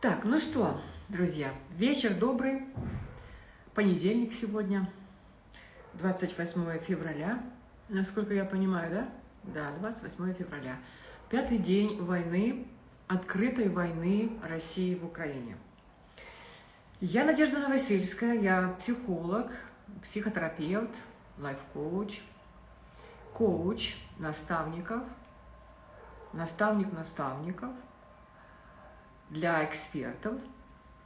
Так, ну что, друзья, вечер добрый, понедельник сегодня, 28 февраля, насколько я понимаю, да? Да, 28 февраля. Пятый день войны, открытой войны России в Украине. Я Надежда Новосельская, я психолог, психотерапевт, лайф-коуч, коуч наставников, наставник наставников – для экспертов,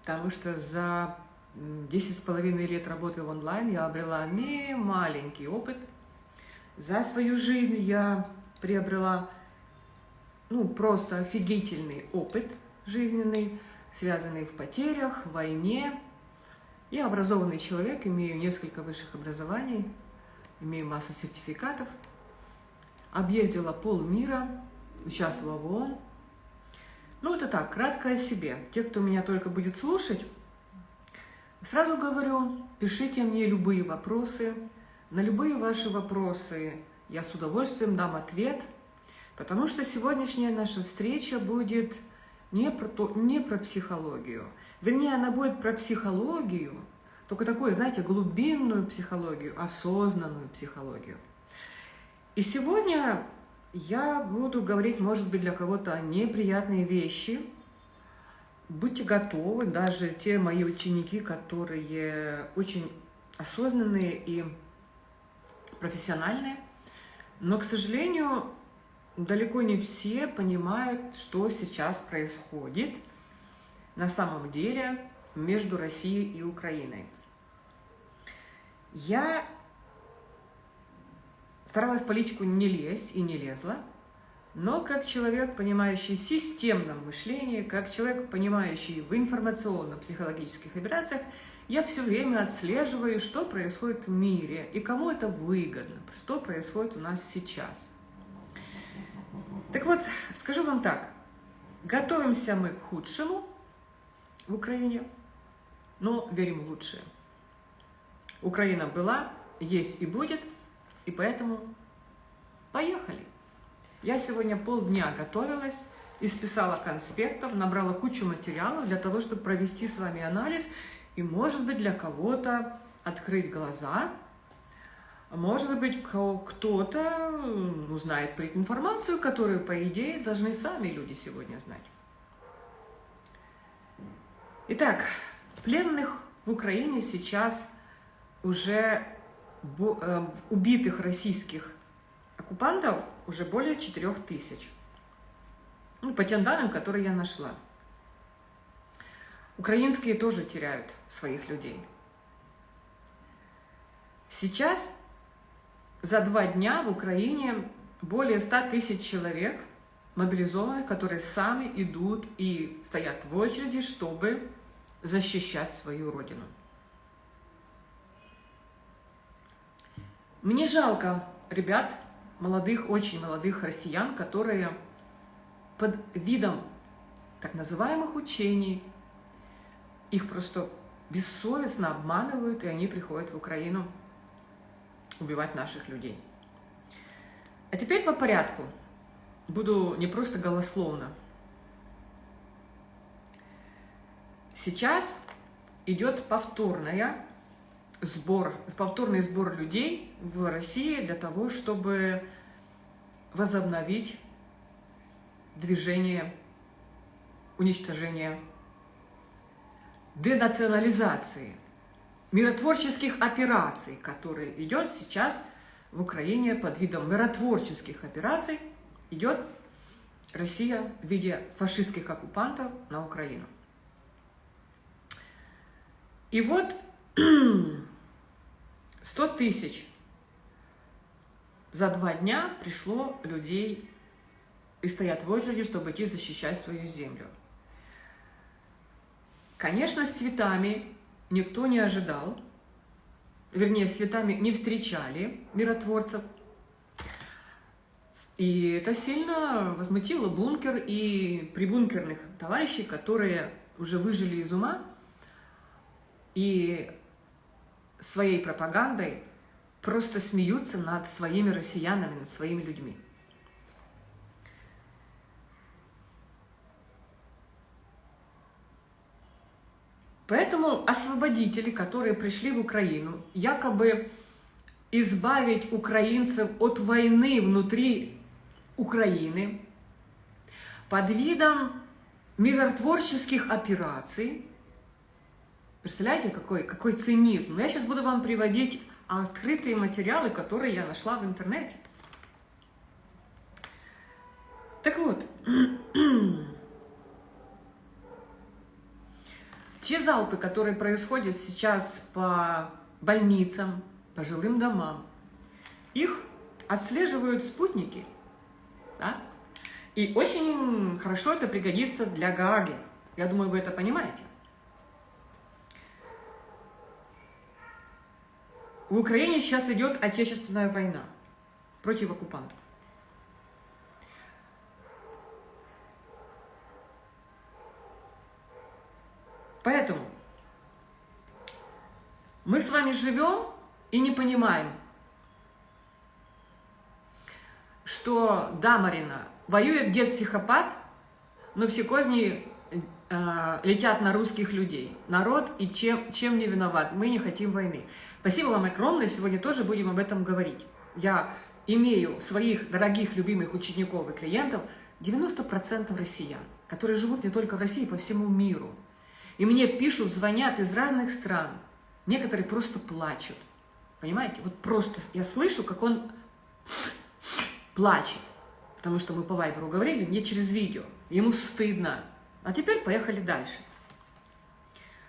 потому что за 10 с половиной лет работы в онлайн я обрела не маленький опыт. За свою жизнь я приобрела ну, просто офигительный опыт жизненный, связанный в потерях, войне. Я образованный человек, имею несколько высших образований, имею массу сертификатов. Объездила полмира, участвовала в ООН, ну, это так, кратко о себе. Те, кто меня только будет слушать, сразу говорю, пишите мне любые вопросы. На любые ваши вопросы я с удовольствием дам ответ, потому что сегодняшняя наша встреча будет не про, то, не про психологию. Вернее, она будет про психологию, только такую, знаете, глубинную психологию, осознанную психологию. И сегодня я буду говорить, может быть, для кого-то неприятные вещи. Будьте готовы, даже те мои ученики, которые очень осознанные и профессиональные. Но, к сожалению, далеко не все понимают, что сейчас происходит на самом деле между Россией и Украиной. Я Старалась в политику не лезть и не лезла, но как человек, понимающий в системном мышлении, как человек, понимающий в информационно-психологических операциях, я все время отслеживаю, что происходит в мире и кому это выгодно, что происходит у нас сейчас. Так вот, скажу вам так, готовимся мы к худшему в Украине, но верим в лучшее. Украина была, есть и будет – и поэтому поехали. Я сегодня полдня готовилась, исписала конспектов, набрала кучу материалов для того, чтобы провести с вами анализ и, может быть, для кого-то открыть глаза, может быть, кто-то узнает информацию, которую, по идее, должны сами люди сегодня знать. Итак, пленных в Украине сейчас уже убитых российских оккупантов уже более 4 тысяч. Ну, по тем данным, которые я нашла. Украинские тоже теряют своих людей. Сейчас за два дня в Украине более 100 тысяч человек мобилизованных, которые сами идут и стоят в очереди, чтобы защищать свою родину. Мне жалко ребят, молодых, очень молодых россиян, которые под видом так называемых учений, их просто бессовестно обманывают, и они приходят в Украину убивать наших людей. А теперь по порядку. Буду не просто голословно. Сейчас идет повторная сбор, повторный сбор людей в России для того, чтобы возобновить движение уничтожения, денационализации, миротворческих операций, которые идет сейчас в Украине под видом миротворческих операций, идет Россия в виде фашистских оккупантов на Украину. И вот 100 тысяч за два дня пришло людей и стоят в очереди, чтобы идти защищать свою землю. Конечно, с цветами никто не ожидал, вернее, с цветами не встречали миротворцев. И это сильно возмутило бункер и прибункерных товарищей, которые уже выжили из ума и своей пропагандой просто смеются над своими россиянами, над своими людьми. Поэтому освободители, которые пришли в Украину, якобы избавить украинцев от войны внутри Украины, под видом миротворческих операций, представляете, какой, какой цинизм. Я сейчас буду вам приводить открытые материалы, которые я нашла в интернете. Так вот, те залпы, которые происходят сейчас по больницам, по жилым домам, их отслеживают спутники, да? И очень хорошо это пригодится для Гааги. Я думаю, вы это понимаете. В Украине сейчас идет отечественная война против оккупантов. Поэтому мы с вами живем и не понимаем, что, да, Марина, воюет дед-психопат, но все козни э, летят на русских людей. Народ и чем, чем не виноват. Мы не хотим войны. Спасибо вам огромное. Сегодня тоже будем об этом говорить. Я имею своих дорогих, любимых учеников и клиентов 90% россиян, которые живут не только в России, по всему миру. И мне пишут, звонят из разных стран. Некоторые просто плачут. Понимаете? Вот просто я слышу, как он плачет. Потому что мы по Вайберу говорили, не через видео. Ему стыдно. А теперь поехали дальше.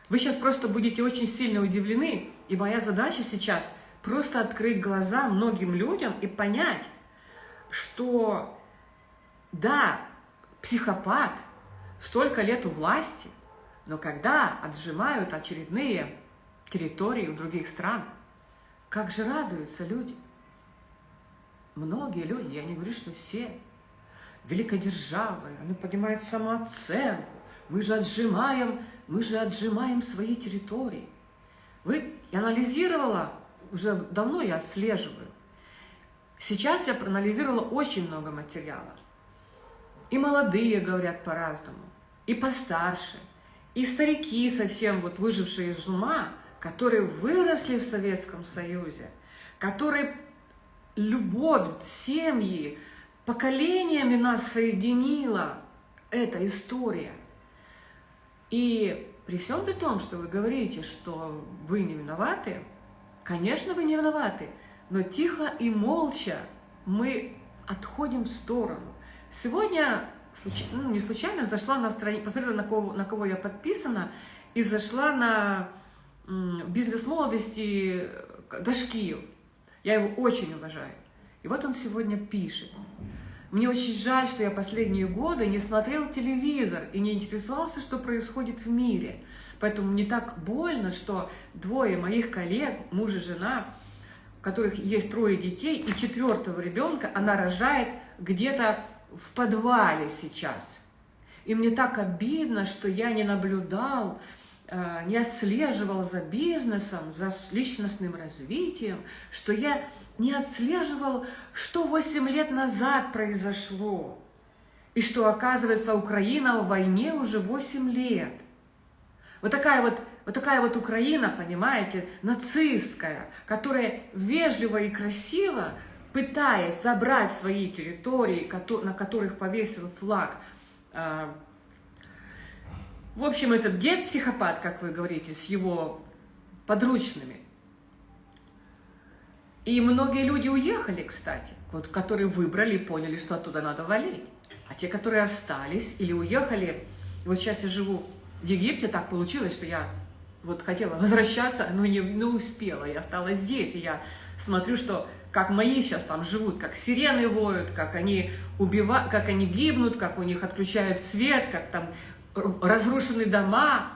Вы сейчас просто будете очень сильно удивлены, и моя задача сейчас просто открыть глаза многим людям и понять, что да, психопат, столько лет у власти, но когда отжимают очередные территории у других стран, как же радуются люди. Многие люди, я не говорю, что все, великой державой, они поднимают самооценку, мы же отжимаем, мы же отжимаем свои территории. Вы, я анализировала, уже давно я отслеживаю. Сейчас я проанализировала очень много материала. И молодые говорят по-разному, и постарше – и старики, совсем вот выжившие из ума, которые выросли в Советском Союзе, которые любовь, семьи, поколениями нас соединила эта история. И при всем при том, что вы говорите, что вы не виноваты, конечно, вы не виноваты, но тихо и молча мы отходим в сторону. Сегодня случ... ну, не случайно зашла на страницу, посмотрела, на кого, на кого я подписана, и зашла на бизнес молодости Дашкию. Я его очень уважаю. И вот он сегодня пишет. Мне очень жаль, что я последние годы не смотрел телевизор и не интересовался, что происходит в мире. Поэтому мне так больно, что двое моих коллег, муж и жена, у которых есть трое детей, и четвертого ребенка она рожает где-то в подвале сейчас. И мне так обидно, что я не наблюдал, э, не отслеживал за бизнесом, за личностным развитием, что я не отслеживал, что 8 лет назад произошло. И что, оказывается, Украина в войне уже 8 лет. Вот такая вот, вот такая вот Украина, понимаете, нацистская, которая вежливо и красиво пытаясь забрать свои территории, на которых повесил флаг. А, в общем, этот дед-психопат, как вы говорите, с его подручными. И многие люди уехали, кстати, вот, которые выбрали и поняли, что оттуда надо валить. А те, которые остались или уехали, вот сейчас я живу в Египте, так получилось, что я вот хотела возвращаться, но не, не успела, я осталась здесь, и я смотрю, что как мои сейчас там живут, как сирены воют, как они убивают, как они гибнут, как у них отключают свет, как там разрушены дома.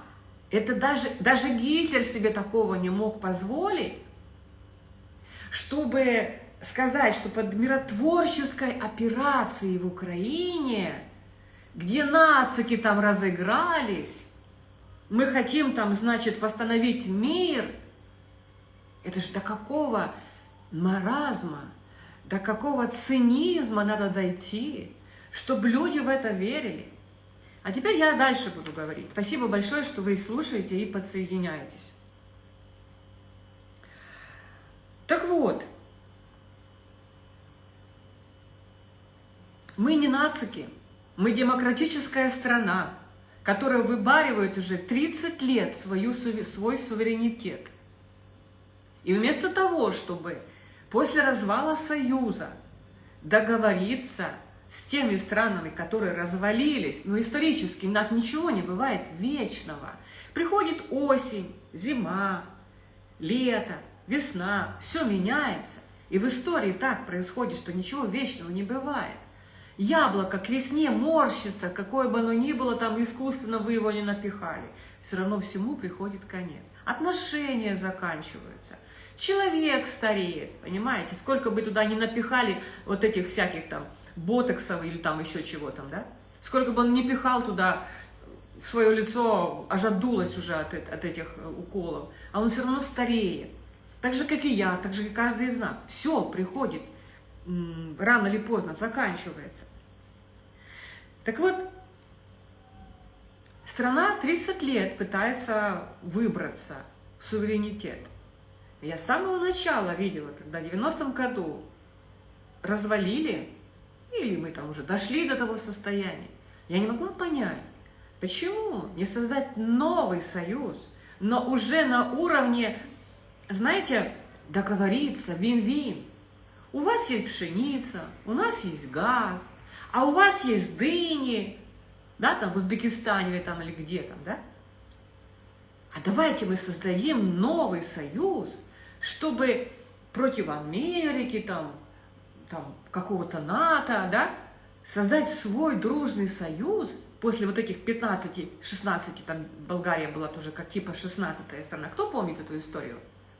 Это даже, даже Гитлер себе такого не мог позволить, чтобы сказать, что под миротворческой операцией в Украине, где нацики там разыгрались, мы хотим там, значит, восстановить мир. Это же до какого маразма, до какого цинизма надо дойти, чтобы люди в это верили. А теперь я дальше буду говорить. Спасибо большое, что вы слушаете и подсоединяетесь. Так вот, мы не нацики, мы демократическая страна, которая выбаривает уже 30 лет свою, свой суверенитет. И вместо того, чтобы после развала Союза договориться с теми странами, которые развалились, но исторически у нас ничего не бывает вечного. Приходит осень, зима, лето, весна, все меняется. И в истории так происходит, что ничего вечного не бывает. Яблоко к весне морщится, какое бы оно ни было, там искусственно вы его не напихали. Все равно всему приходит конец. Отношения заканчиваются. Человек стареет, понимаете? Сколько бы туда не напихали вот этих всяких там ботоксов или там еще чего там, да? Сколько бы он не пихал туда в свое лицо, аж отдулось уже от, от этих э, уколов, а он все равно стареет. Так же, как и я, так же, как каждый из нас. Все приходит, рано или поздно заканчивается. Так вот, страна 30 лет пытается выбраться в суверенитет. Я с самого начала видела, когда в 90-м году развалили или мы там уже дошли до того состояния. Я не могла понять, почему не создать новый союз, но уже на уровне, знаете, договориться, вин-вин. У вас есть пшеница, у нас есть газ, а у вас есть дыни, да, там в Узбекистане или там или где там, да? А давайте мы создадим новый союз, чтобы против Америки, там, там, какого-то НАТО, да, создать свой дружный союз после вот этих 15-16, там Болгария была тоже как типа 16 страна. Кто помнит эту историю?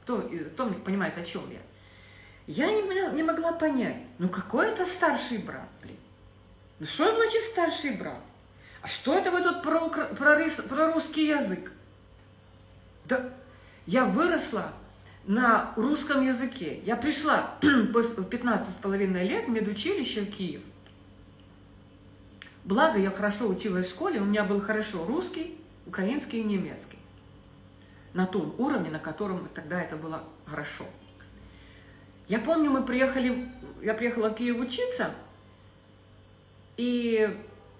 Кто, кто понимает, о чем я? Я не, не могла понять, ну какой это старший брат, блин? Ну что значит старший брат? А что это вы тут про, про, про русский язык? Да я выросла на русском языке. Я пришла в 15 с половиной лет в медучилище в Киев. Благо, я хорошо училась в школе, у меня был хорошо русский, украинский и немецкий. На том уровне, на котором тогда это было хорошо. Я помню, мы приехали, я приехала в Киев учиться, и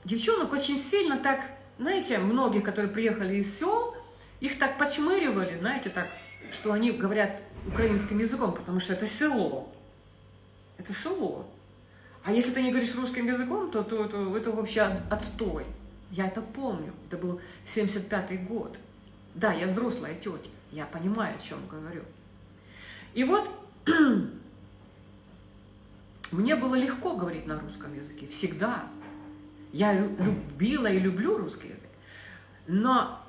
девчонок очень сильно так, знаете, многих, которые приехали из сел, их так почмыривали, знаете, так что они говорят украинским языком, потому что это село. Это село. А если ты не говоришь русским языком, то, то, то это вообще отстой. Я это помню. Это был 75-й год. Да, я взрослая тетя. Я понимаю, о чем говорю. И вот мне было легко говорить на русском языке. Всегда. Я любила и люблю русский язык. Но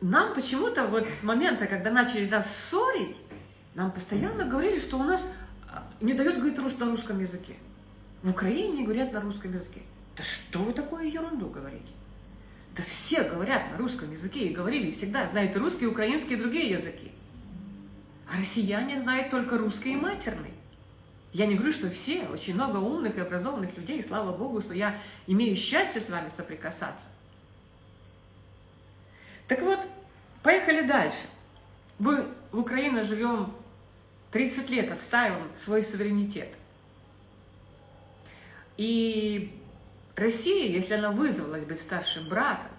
нам почему-то вот с момента, когда начали нас ссорить, нам постоянно говорили, что у нас а, не дают говорить рус на русском языке. В Украине не говорят на русском языке. Да что вы такую ерунду говорите? Да все говорят на русском языке и говорили всегда, знают русский, украинский и другие языки. А россияне знают только русский и матерный. Я не говорю, что все, очень много умных и образованных людей, и слава Богу, что я имею счастье с вами соприкасаться. Так вот, поехали дальше. Мы в Украине живем 30 лет, отстаиваем свой суверенитет. И Россия, если она вызвалась быть старшим братом,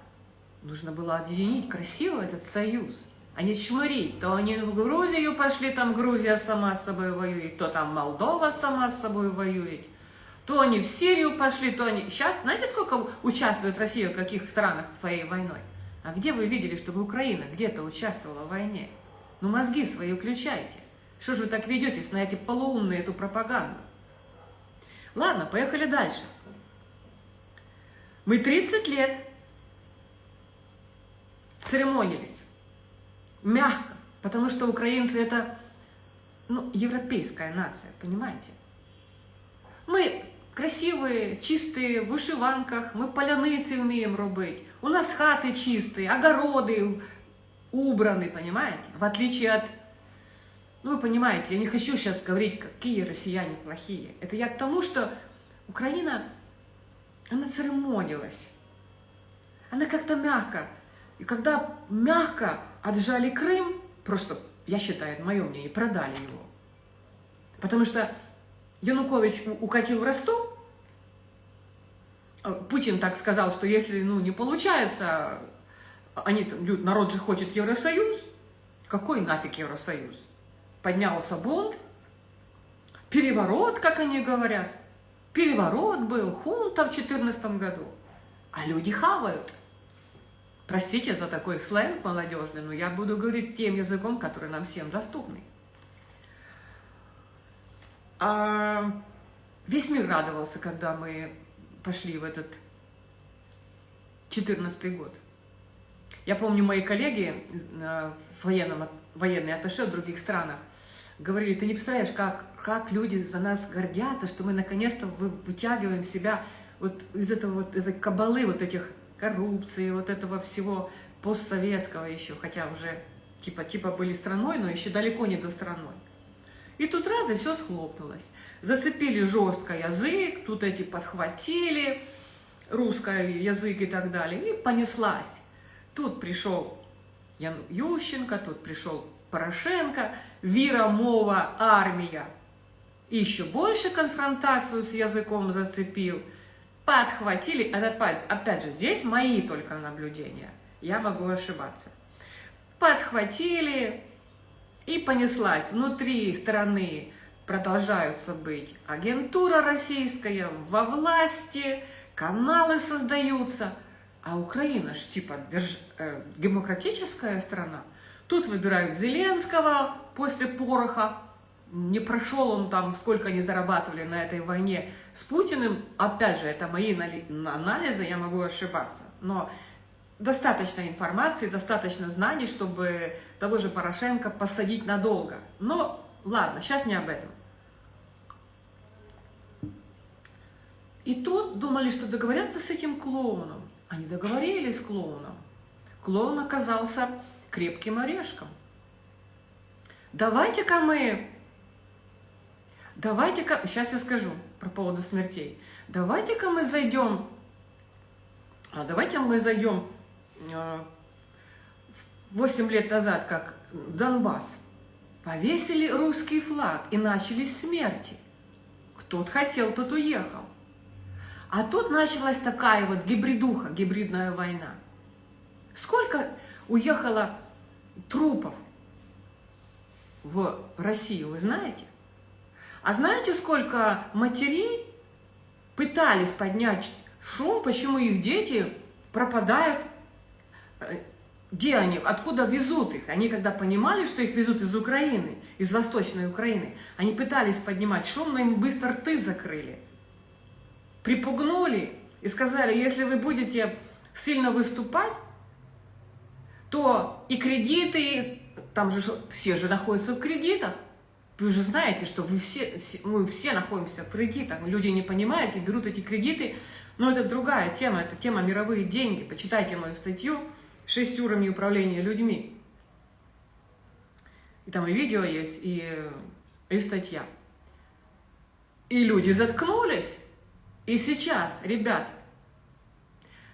нужно было объединить красиво этот союз, а не чмырить. То они в Грузию пошли, там Грузия сама с собой воюет, то там Молдова сама с собой воюет, то они в Сирию пошли, то они... Сейчас, знаете, сколько участвует Россия в каких странах своей войной? А где вы видели, чтобы Украина где-то участвовала в войне? Ну мозги свои включайте. Что же вы так ведетесь на эти полуумные эту пропаганду? Ладно, поехали дальше. Мы 30 лет церемонились. Мягко. Потому что украинцы это ну, европейская нация, понимаете? Мы красивые, чистые, в вышиванках, мы поляницы умеем робить. У нас хаты чистые, огороды убраны, понимаете? В отличие от... Ну, вы понимаете, я не хочу сейчас говорить, какие россияне плохие. Это я к тому, что Украина, она церемонилась. она как-то мягко. И когда мягко отжали Крым, просто, я считаю, мое мнение, продали его. Потому что Янукович укатил в Ростов, Путин так сказал, что если ну, не получается, они, народ же хочет Евросоюз, какой нафиг Евросоюз? Поднялся бунт, переворот, как они говорят. Переворот был, хунта в 2014 году. А люди хавают. Простите за такой сленг молодежный, но я буду говорить тем языком, который нам всем доступный. А весь мир радовался, когда мы пошли в этот 14 год. Я помню, мои коллеги э, в военном, военные атташе в других странах говорили, ты не представляешь, как, как люди за нас гордятся, что мы наконец-то вытягиваем себя вот из этого вот, этой кабалы, вот этих коррупции, вот этого всего постсоветского еще, хотя уже типа, типа были страной, но еще далеко не до страной. И тут раз, и все схлопнулось. Зацепили жестко язык, тут эти подхватили русский язык и так далее, и понеслась. Тут пришел Ян Ющенко, тут пришел Порошенко, Вира Мова, армия. Еще больше конфронтацию с языком зацепил. Подхватили, опять, опять же, здесь мои только наблюдения, я могу ошибаться. Подхватили, и понеслась. Внутри страны продолжаются быть агентура российская, во власти, каналы создаются. А Украина же типа держ... э, демократическая страна. Тут выбирают Зеленского после пороха. Не прошел он там, сколько они зарабатывали на этой войне с Путиным. Опять же, это мои анализы, я могу ошибаться. Но достаточно информации, достаточно знаний, чтобы того же Порошенко посадить надолго. Но ладно, сейчас не об этом. И тут думали, что договорятся с этим клоуном. Они договорились с клоуном. Клоун оказался крепким орешком. Давайте-ка мы... Давайте-ка... Сейчас я скажу про поводу смертей. Давайте-ка мы зайдем... А давайте мы зайдем 8 лет назад, как в Донбасс, повесили русский флаг и начались смерти. Кто хотел, тот уехал. А тут началась такая вот гибридуха, гибридная война. Сколько уехало трупов в Россию, вы знаете? А знаете, сколько матерей пытались поднять шум, почему их дети пропадают Э, где они, откуда везут их. Они когда понимали, что их везут из Украины, из Восточной Украины, они пытались поднимать шум, но им быстро рты закрыли. Припугнули и сказали, если вы будете сильно выступать, то и кредиты, там же все же находятся в кредитах. Вы же знаете, что вы все, мы все находимся в кредитах. Люди не понимают и берут эти кредиты. Но это другая тема, это тема мировые деньги. Почитайте мою статью шесть уровней управления людьми. И там и видео есть, и, и статья. И люди заткнулись. И сейчас, ребят,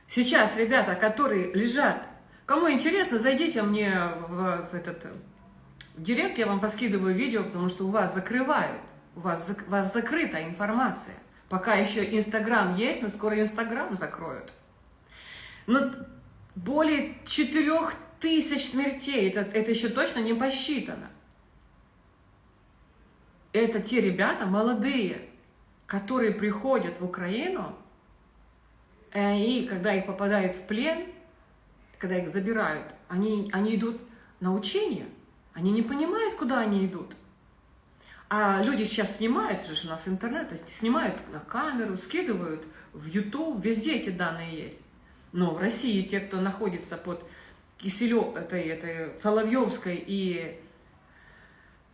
сейчас ребята, которые лежат, кому интересно, зайдите мне в, в этот в директ, я вам поскидываю видео, потому что у вас закрывают, у вас, у вас закрыта информация. Пока еще Инстаграм есть, но скоро Инстаграм закроют. Но более 4 тысяч смертей, это, это еще точно не посчитано. Это те ребята молодые, которые приходят в Украину, и когда их попадают в плен, когда их забирают, они, они идут на учение, они не понимают, куда они идут. А люди сейчас снимают, же у нас интернет, снимают на камеру, скидывают в YouTube, везде эти данные есть. Но в России те, кто находится под Киселев, этой, этой Соловьевской и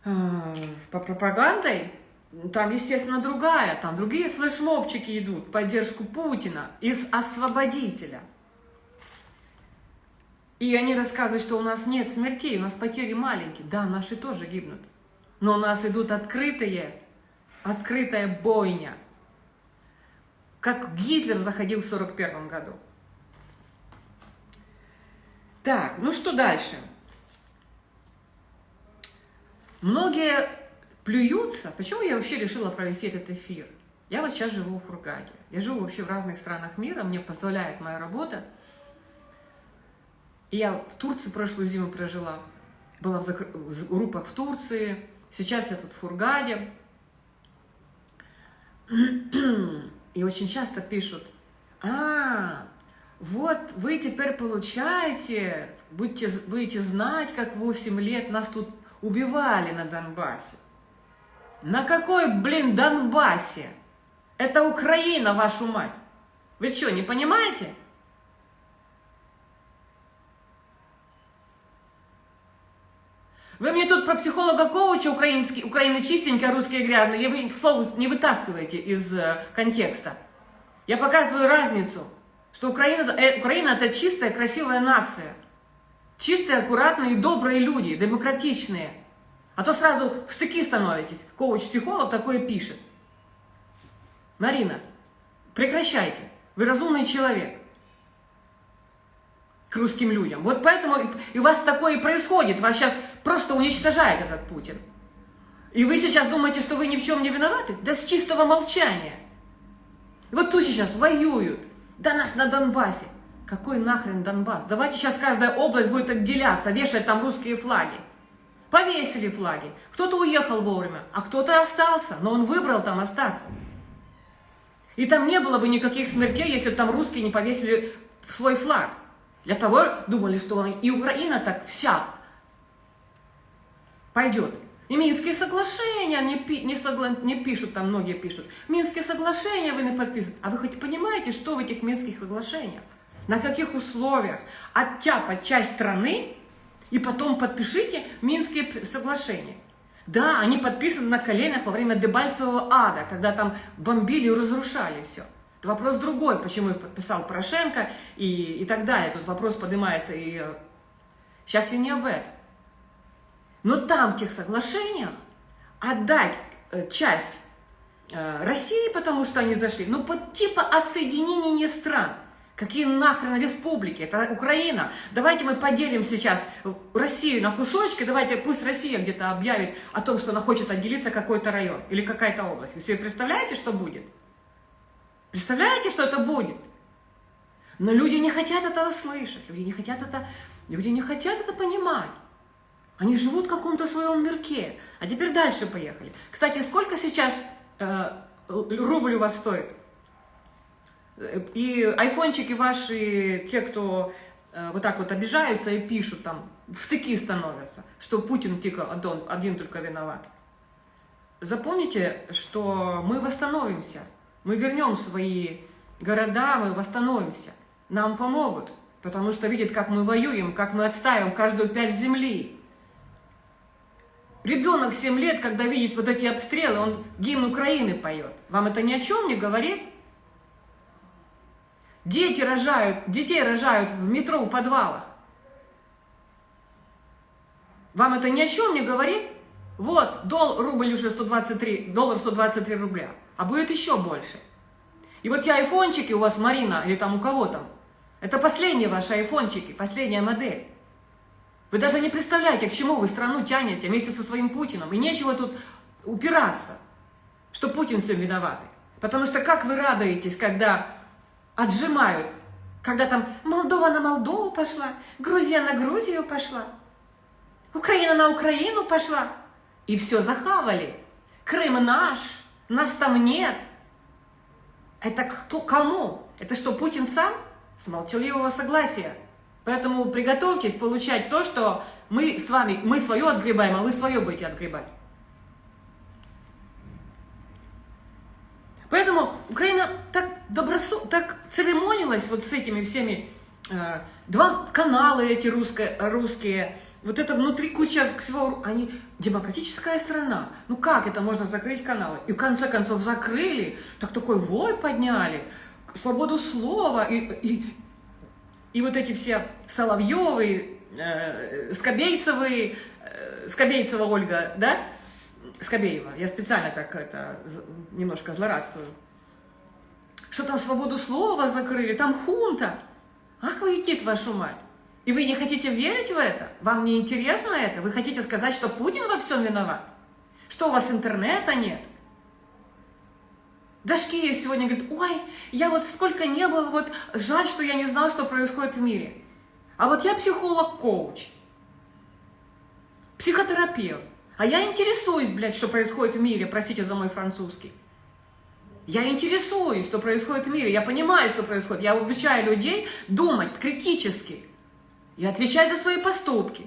э, пропагандой, там, естественно, другая, там другие флешмобчики идут, поддержку Путина из освободителя. И они рассказывают, что у нас нет смертей, у нас потери маленькие. Да, наши тоже гибнут. Но у нас идут открытые, открытая бойня. Как Гитлер заходил в 1941 году. Так, ну что дальше? Многие плюются. Почему я вообще решила провести этот эфир? Я вот сейчас живу в Хургаде. Я живу вообще в разных странах мира, мне позволяет моя работа. Я в Турции прошлую зиму прожила, была в, закр... в группах в Турции, сейчас я тут в Хургаде. И очень часто пишут, а, вот вы теперь получаете, будете, будете знать, как 8 лет нас тут убивали на Донбассе. На какой, блин, Донбассе? Это Украина, вашу мать. Вы что, не понимаете? Вы мне тут про психолога-коуча украинский, украины чистенькие, а русские грязные, вы слово не вытаскиваете из э, контекста. Я показываю разницу, что Украина, э, Украина это чистая, красивая нация. Чистые, аккуратные, добрые люди, демократичные. А то сразу в штыки становитесь. Коуч-психолог такое пишет. Марина, прекращайте. Вы разумный человек к русским людям. Вот поэтому и у вас такое и происходит. Вас сейчас просто уничтожает этот Путин. И вы сейчас думаете, что вы ни в чем не виноваты? Да с чистого молчания. Вот тут сейчас воюют. Да нас на Донбассе. Какой нахрен Донбасс? Давайте сейчас каждая область будет отделяться, вешать там русские флаги. Повесили флаги. Кто-то уехал вовремя, а кто-то остался, но он выбрал там остаться. И там не было бы никаких смертей, если бы там русские не повесили свой флаг. Для того думали, что и Украина так вся пойдет. И Минские соглашения не, пи, не, согла, не пишут, там многие пишут. Минские соглашения вы не подписываете. А вы хоть понимаете, что в этих Минских соглашениях? На каких условиях? Оттяпать часть страны и потом подпишите Минские соглашения. Да, они подписаны на коленях во время Дебальцевого ада, когда там бомбили и разрушали все. Это вопрос другой, почему подписал Порошенко и, и так далее. Тут вопрос поднимается и... Сейчас я не об этом. Но там, в тех соглашениях, отдать э, часть э, России, потому что они зашли, ну, под типа о соединении стран – Какие нахрен республики? Это Украина. Давайте мы поделим сейчас Россию на кусочки, давайте пусть Россия где-то объявит о том, что она хочет отделиться какой-то район или какая-то область. Вы себе представляете, что будет? Представляете, что это будет? Но люди не хотят этого слышать, люди не хотят это, люди не хотят это понимать. Они живут в каком-то своем мирке. А теперь дальше поехали. Кстати, сколько сейчас э, рубль у вас стоит? И айфончики ваши, те, кто э, вот так вот обижаются и пишут там, в штыки становятся, что Путин тихо один, один только виноват. Запомните, что мы восстановимся, мы вернем свои города, мы восстановимся. Нам помогут, потому что видят, как мы воюем, как мы отстаиваем каждую пять земли. Ребенок 7 лет, когда видит вот эти обстрелы, он гимн Украины поет. Вам это ни о чем не говорит? Дети рожают, детей рожают в метро, в подвалах. Вам это ни о чем не говорит? Вот, дол, рубль уже 123, доллар 123 рубля, а будет еще больше. И вот те айфончики у вас, Марина, или там у кого там, это последние ваши айфончики, последняя модель. Вы даже не представляете, к чему вы страну тянете вместе со своим Путиным. И нечего тут упираться, что Путин все виноват. Потому что как вы радуетесь, когда отжимают, когда там Молдова на Молдову пошла, Грузия на Грузию пошла, Украина на Украину пошла, и все захавали. Крым наш, нас там нет. Это кто, кому? Это что, Путин сам? С молчаливого согласия. Поэтому приготовьтесь получать то, что мы с вами, мы свое отгребаем, а вы свое будете отгребать. Поэтому Украина так добросу, так церемонилась вот с этими всеми, э, два канала эти русские, русские, вот это внутри куча всего, они демократическая страна. Ну как это можно закрыть каналы? И в конце концов закрыли, так такой вой подняли, свободу слова, и, и, и вот эти все Соловьевы, э, Скобейцевы, э, Скобейцева Ольга, да, Скобеева, я специально так это немножко злорадствую, что там свободу слова закрыли, там хунта. Ах вы, идите вашу мать. И вы не хотите верить в это? Вам не интересно это? Вы хотите сказать, что Путин во всем виноват? Что у вас интернета нет? Дашкиев сегодня говорит, ой, я вот сколько не было, вот жаль, что я не знал, что происходит в мире. А вот я психолог-коуч, психотерапевт. А я интересуюсь, блядь, что происходит в мире, простите за мой французский. Я интересуюсь, что происходит в мире, я понимаю, что происходит. Я обучаю людей думать критически и отвечать за свои поступки.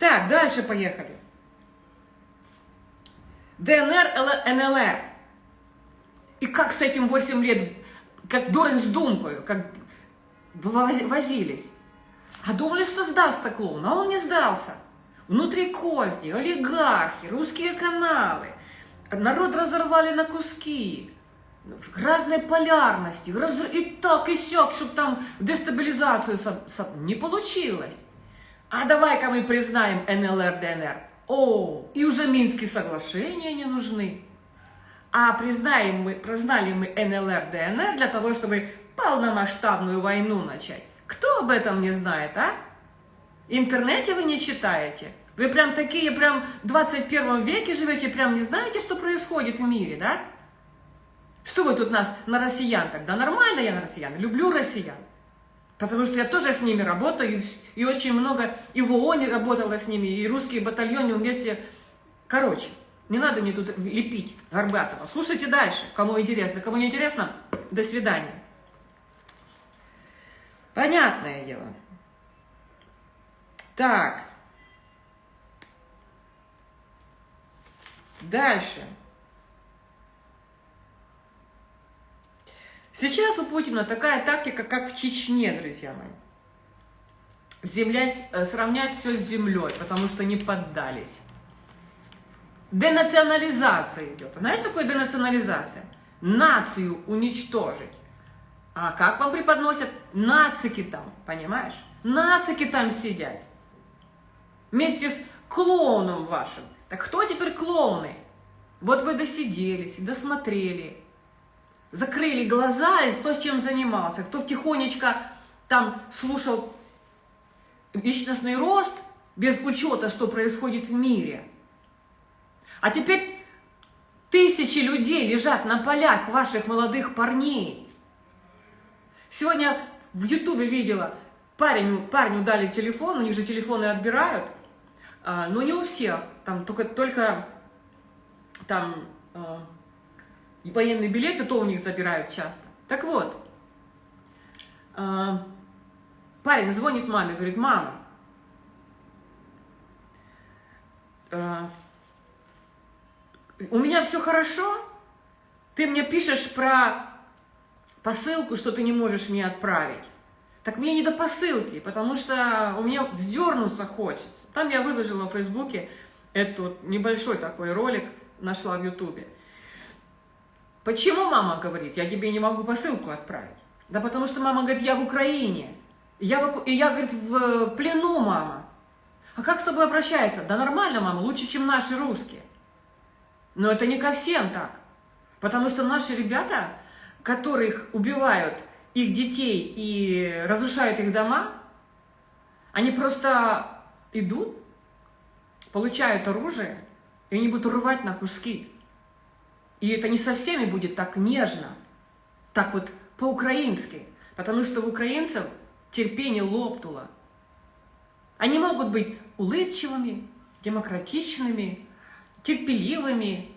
Так, дальше поехали. ДНР, НЛР. И как с этим 8 лет, как дурень с думкой, как возились. А думали, что сдастся клоун, а он не сдался. Внутри козни, олигархи, русские каналы, Народ разорвали на куски, разной полярности, раз... и так, и сяк, чтобы там дестабилизацию со... Со... не получилось. А давай-ка мы признаем НЛР, ДНР. О, и уже Минские соглашения не нужны. А признаем мы, признали мы НЛР, ДНР для того, чтобы полномасштабную войну начать. Кто об этом не знает, а? Интернете вы не читаете? Вы прям такие, прям в 21 веке живете, прям не знаете, что происходит в мире, да? Что вы тут нас на россиян тогда? Нормально я на россиян, люблю россиян. Потому что я тоже с ними работаю, и, очень много, и в ООН работала с ними, и русские батальоны вместе. Короче, не надо мне тут лепить Горбатова. Слушайте дальше, кому интересно. Кому не интересно, до свидания. Понятное дело. Так. Дальше. Сейчас у Путина такая тактика, как в Чечне, друзья мои. Землять, э, сравнять все с землей, потому что не поддались. Денационализация идет. Знаешь, что такое денационализация? Нацию уничтожить. А как вам преподносят? Насыки там, понимаешь? Насыки там сидят. Вместе с клоуном вашим. Так кто теперь клоуны? Вот вы досиделись, досмотрели, закрыли глаза и то, чем занимался. Кто тихонечко там слушал личностный рост, без учета, что происходит в мире. А теперь тысячи людей лежат на полях ваших молодых парней. Сегодня в Ютубе видела, парень, парню дали телефон, у них же телефоны отбирают, а, но не у всех, там только, только там э, военные билеты, то у них забирают часто. Так вот, э, парень звонит маме, говорит, мама, э, у меня все хорошо, ты мне пишешь про посылку, что ты не можешь мне отправить. Так мне не до посылки, потому что у меня вздернуться хочется. Там я выложила в Фейсбуке этот небольшой такой ролик, нашла в Ютубе. Почему мама говорит, я тебе не могу посылку отправить? Да потому что мама говорит, я в Украине. Я, в, и я, говорит, в плену, мама. А как с тобой обращается? Да нормально, мама, лучше, чем наши русские. Но это не ко всем так. Потому что наши ребята, которых убивают их детей и разрушают их дома, они просто идут, получают оружие, и они будут рвать на куски. И это не со всеми будет так нежно, так вот по-украински, потому что у украинцев терпение лопнуло. Они могут быть улыбчивыми, демократичными, терпеливыми,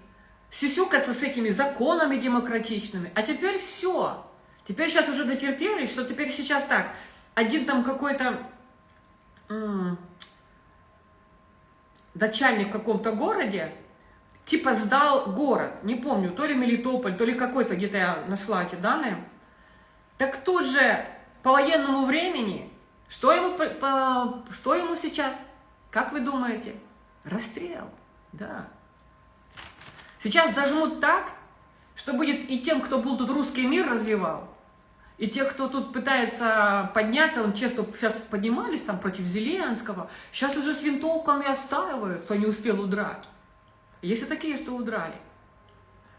сюсюкаться с этими законами демократичными. А теперь все. Теперь сейчас уже дотерпелись, что теперь сейчас так. Один там какой-то начальник в каком-то городе, типа сдал город, не помню, то ли Мелитополь, то ли какой-то, где-то я нашла эти данные. Так тут же по военному времени, что ему, по, что ему сейчас? Как вы думаете? Расстрел, да. Сейчас зажмут так, что будет и тем, кто был тут русский мир развивал, и те, кто тут пытается подняться, он честно сейчас поднимались там против Зеленского, сейчас уже с винтовками отстаивают, кто не успел удрать. Есть и такие, что удрали.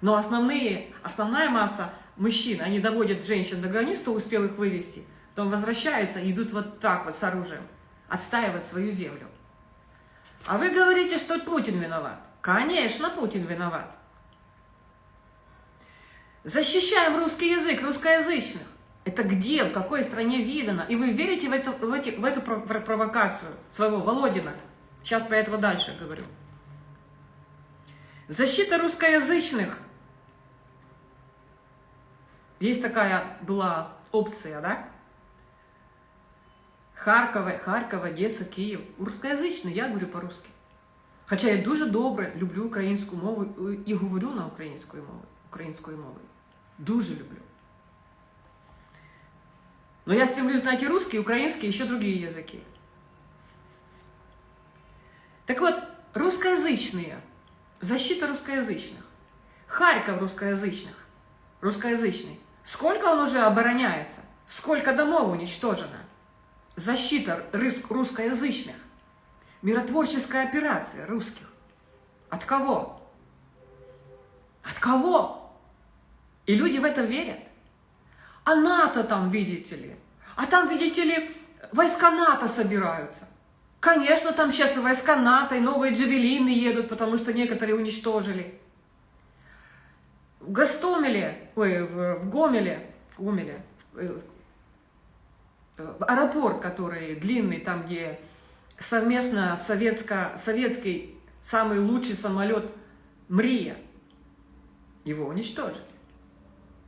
Но основные, основная масса мужчин, они доводят женщин до границ, кто успел их вывести, потом возвращаются и идут вот так вот с оружием, отстаивать свою землю. А вы говорите, что Путин виноват. Конечно, Путин виноват. Защищаем русский язык, русскоязычных. Это где, в какой стране видано? И вы верите в, это, в, эти, в эту провокацию своего Володина? Сейчас про этого дальше говорю. Защита русскоязычных. Есть такая была опция, да? Харкова, Харкова, Одесса, Киев. Русскоязычный, я говорю по-русски. Хоча я дуже добре люблю українську мову і говорю на українською мовою. Українською мовою. Дуже люблю. Но я стремлюсь знать и русский, и украинский, и еще другие языки. Так вот, русскоязычные, защита русскоязычных, Харьков русскоязычных, русскоязычный, сколько он уже обороняется, сколько домов уничтожено, защита русскоязычных, миротворческая операция русских. От кого? От кого? И люди в это верят. А НАТО там, видите ли, а там, видите ли, войска НАТО собираются. Конечно, там сейчас и войска НАТО, и новые джавелины едут, потому что некоторые уничтожили. В Гастомеле, ой, в, в Гомеле, в Гомеле, э, аэропорт, который длинный, там, где совместно советско, советский самый лучший самолет «Мрия», его уничтожили.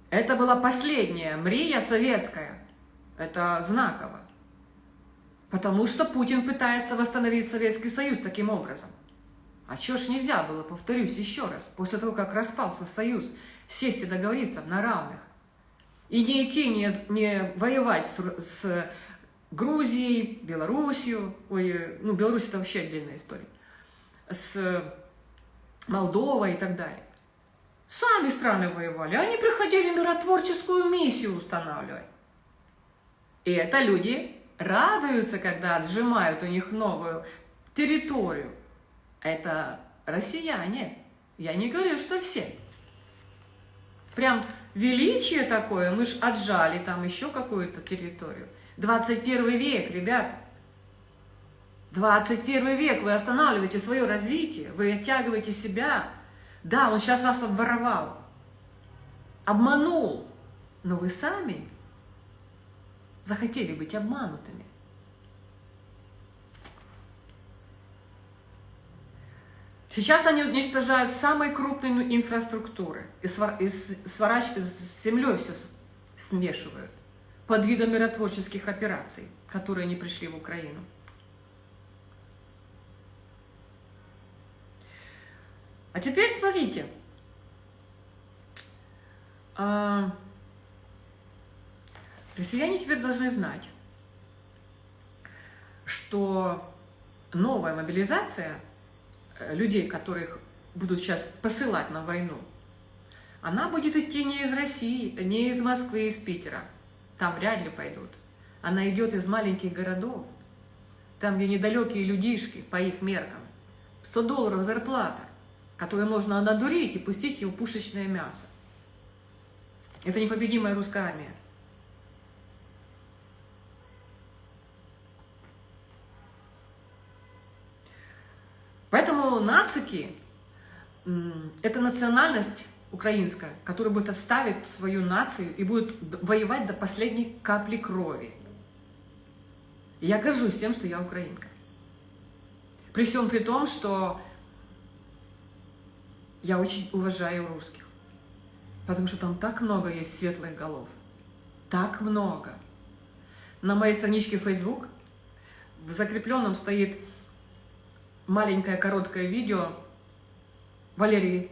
Это была последняя «Мрия» советская. Это знаково. Потому что Путин пытается восстановить Советский Союз таким образом. А чего ж нельзя было, повторюсь еще раз, после того, как распался Союз, сесть и договориться на равных. И не идти, не, не воевать с, с Грузией, Белоруссию, ой, ну, Беларусь это вообще отдельная история, с Молдовой и так далее. Сами страны воевали, они приходили миротворческую миссию устанавливать. И это люди радуются, когда отжимают у них новую территорию. Это россияне. Я не говорю, что все. Прям величие такое, мы ж отжали там еще какую-то территорию. 21 век, ребят. 21 век, вы останавливаете свое развитие, вы оттягиваете себя. Да, он сейчас вас обворовал, обманул, но вы сами захотели быть обманутыми. Сейчас они уничтожают самые крупные инфраструктуры и, свор... и сворачивают, с землей все смешивают под видом миротворческих операций, которые не пришли в Украину. А теперь смотрите. А, россияне теперь должны знать, что новая мобилизация э, людей, которых будут сейчас посылать на войну, она будет идти не из России, не из Москвы, из Питера, там вряд ли пойдут. Она идет из маленьких городов, там, где недалекие людишки, по их меркам. 100 долларов зарплата, которую можно надурить и пустить в пушечное мясо. Это непобедимая русская армия. Поэтому нацики – это национальность украинская, которая будет отставить свою нацию и будет воевать до последней капли крови. И я горжусь тем, что я украинка. При всем при том, что я очень уважаю русских. Потому что там так много есть светлых голов. Так много. На моей страничке Facebook в закрепленном стоит маленькое короткое видео Валерии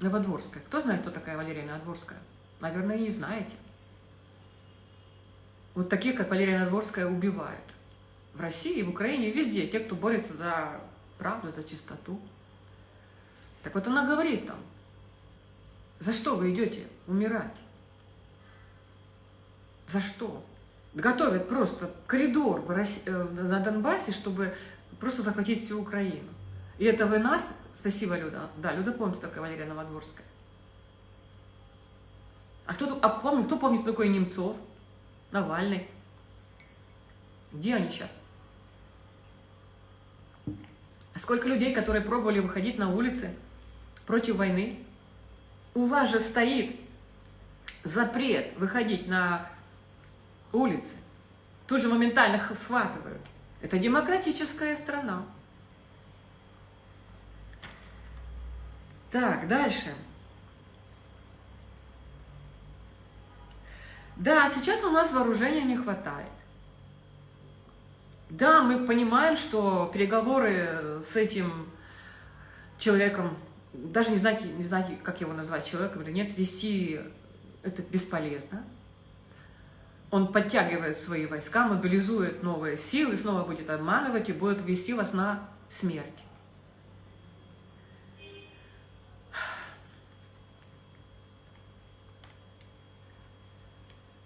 Новодворская. Кто знает, кто такая Валерия Новодворская? Наверное, не знаете. Вот таких, как Валерия Новодворская, убивают. В России, в Украине, везде. Те, кто борется за правду, за чистоту. Так вот она говорит там, за что вы идете умирать? За что? Готовят просто коридор э, на Донбассе, чтобы просто захватить всю Украину. И это вы нас Спасибо, Люда. Да, Люда помнит, такая Валерия Новодворская. А кто, а помнит, кто помнит, кто такой Немцов, Навальный? Где они сейчас? А сколько людей, которые пробовали выходить на улицы против войны? У вас же стоит запрет выходить на улицы. Тут же моментально схватывают. Это демократическая страна. Так, дальше. Да, сейчас у нас вооружения не хватает. Да, мы понимаем, что переговоры с этим человеком, даже не знаете, не знаете, как его назвать, человеком или нет, вести это бесполезно. Он подтягивает свои войска, мобилизует новые силы, снова будет обманывать и будет вести вас на смерть.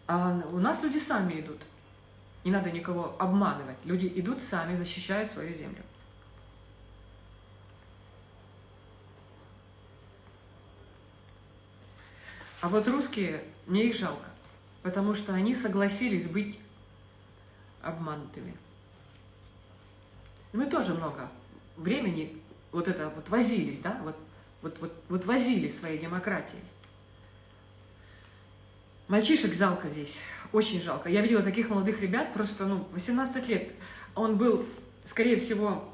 А у нас люди сами идут. Не надо никого обманывать. Люди идут сами, защищают свою землю. А вот русские, мне их жалко, потому что они согласились быть обманутыми. Мы тоже много времени вот это вот возились, да, вот, вот, вот, вот возились своей демократией. Мальчишек жалко здесь, очень жалко. Я видела таких молодых ребят, просто, ну, 18 лет. Он был, скорее всего,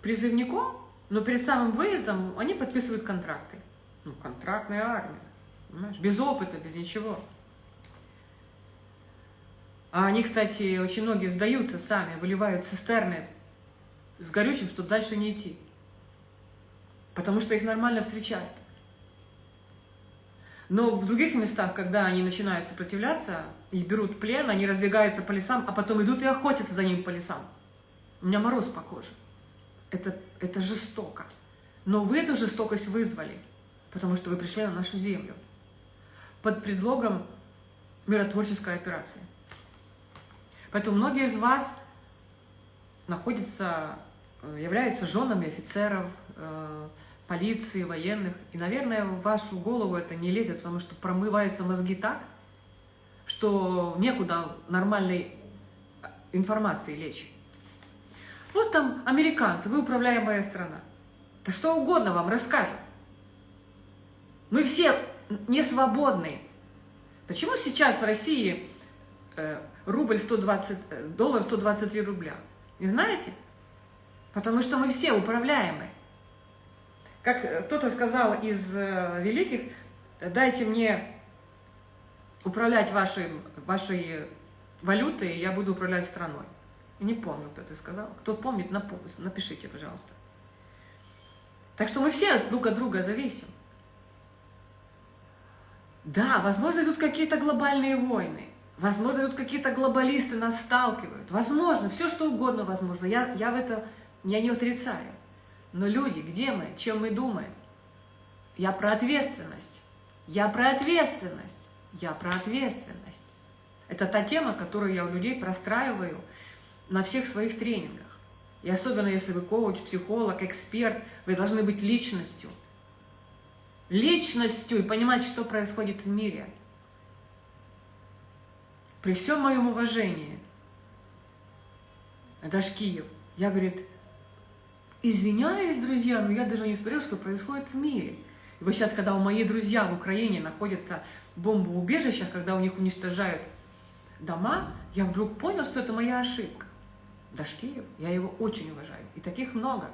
призывником, но перед самым выездом они подписывают контракты. Ну, контрактная армия, понимаешь? Без опыта, без ничего. А они, кстати, очень многие сдаются сами, выливают цистерны с горючим, чтобы дальше не идти. Потому что их нормально встречают. Но в других местах, когда они начинают сопротивляться, их берут в плен, они разбегаются по лесам, а потом идут и охотятся за ним по лесам. У меня мороз по коже. Это, это жестоко. Но вы эту жестокость вызвали, потому что вы пришли на нашу землю под предлогом миротворческой операции. Поэтому многие из вас находятся, э, являются женами офицеров, э, полиции, военных. И, наверное, в вашу голову это не лезет, потому что промываются мозги так, что некуда нормальной информации лечь. Вот там американцы, вы управляемая страна. Да что угодно вам расскажут. Мы все не свободны. Почему сейчас в России э, рубль 120, э, доллар 123 рубля? Не знаете? Потому что мы все управляемые. Как кто-то сказал из э, великих, дайте мне управлять вашей, вашей валютой, и я буду управлять страной. Не помню, кто это сказал. Кто помнит, напишите, пожалуйста. Так что мы все друг от друга зависим. Да, возможно, идут какие-то глобальные войны. Возможно, идут какие-то глобалисты нас сталкивают. Возможно, все что угодно возможно. Я, я в это я не отрицаю. Но люди, где мы, чем мы думаем? Я про ответственность. Я про ответственность. Я про ответственность. Это та тема, которую я у людей простраиваю на всех своих тренингах. И особенно если вы коуч, психолог, эксперт, вы должны быть личностью. Личностью и понимать, что происходит в мире. При всем моем уважении, это ж Киев, я, говорит, Извиняюсь, друзья, но я даже не смотрел, что происходит в мире. И вот сейчас, когда у мои друзья в Украине находятся в бомбоубежищах, когда у них уничтожают дома, я вдруг понял, что это моя ошибка. Дашкиев, я его очень уважаю. И таких много.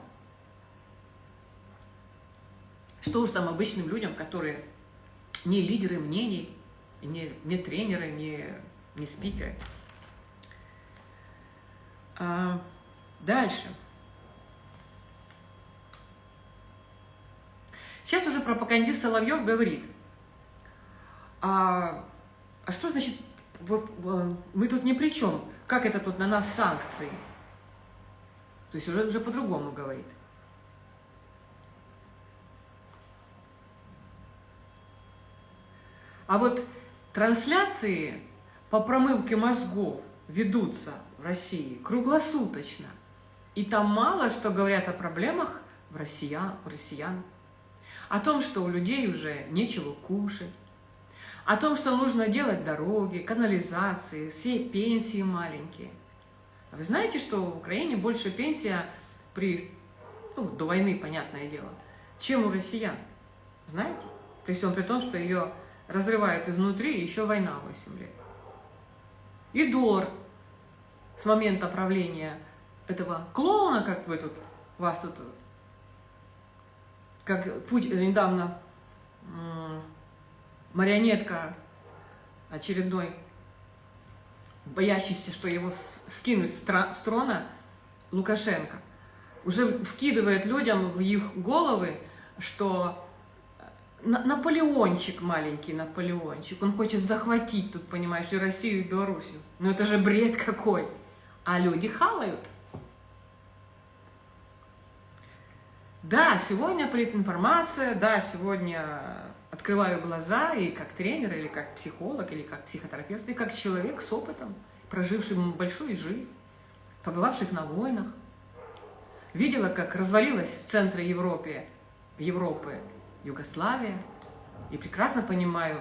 Что уж там обычным людям, которые не лидеры мнений, не, не тренеры, не, не спикеры. А, дальше. Сейчас уже пропагандист Соловьев говорит, а, а что значит, мы тут ни при чем, как это тут на нас санкции? То есть уже, уже по-другому говорит. А вот трансляции по промывке мозгов ведутся в России круглосуточно. И там мало что говорят о проблемах в россиян, у россиян о том, что у людей уже нечего кушать, о том, что нужно делать дороги, канализации, все пенсии маленькие. А вы знаете, что в Украине больше пенсия при, ну, до войны, понятное дело, чем у россиян? Знаете? При всем при том, что ее разрывают изнутри, еще война 8 лет. И доллар с момента правления этого клоуна, как вы тут, вас тут, как путь недавно марионетка очередной, боящийся, что его скинуть с трона, Лукашенко, уже вкидывает людям в их головы, что Наполеончик, маленький Наполеончик, он хочет захватить тут, понимаешь, и Россию, и Белоруссию. Ну это же бред какой. А люди хавают. Да, сегодня политинформация, да, сегодня открываю глаза и как тренер, или как психолог, или как психотерапевт, и как человек с опытом, проживший большую жизнь, побывавших на войнах. Видела, как развалилась в центре Европы, Европы Югославия, и прекрасно понимаю,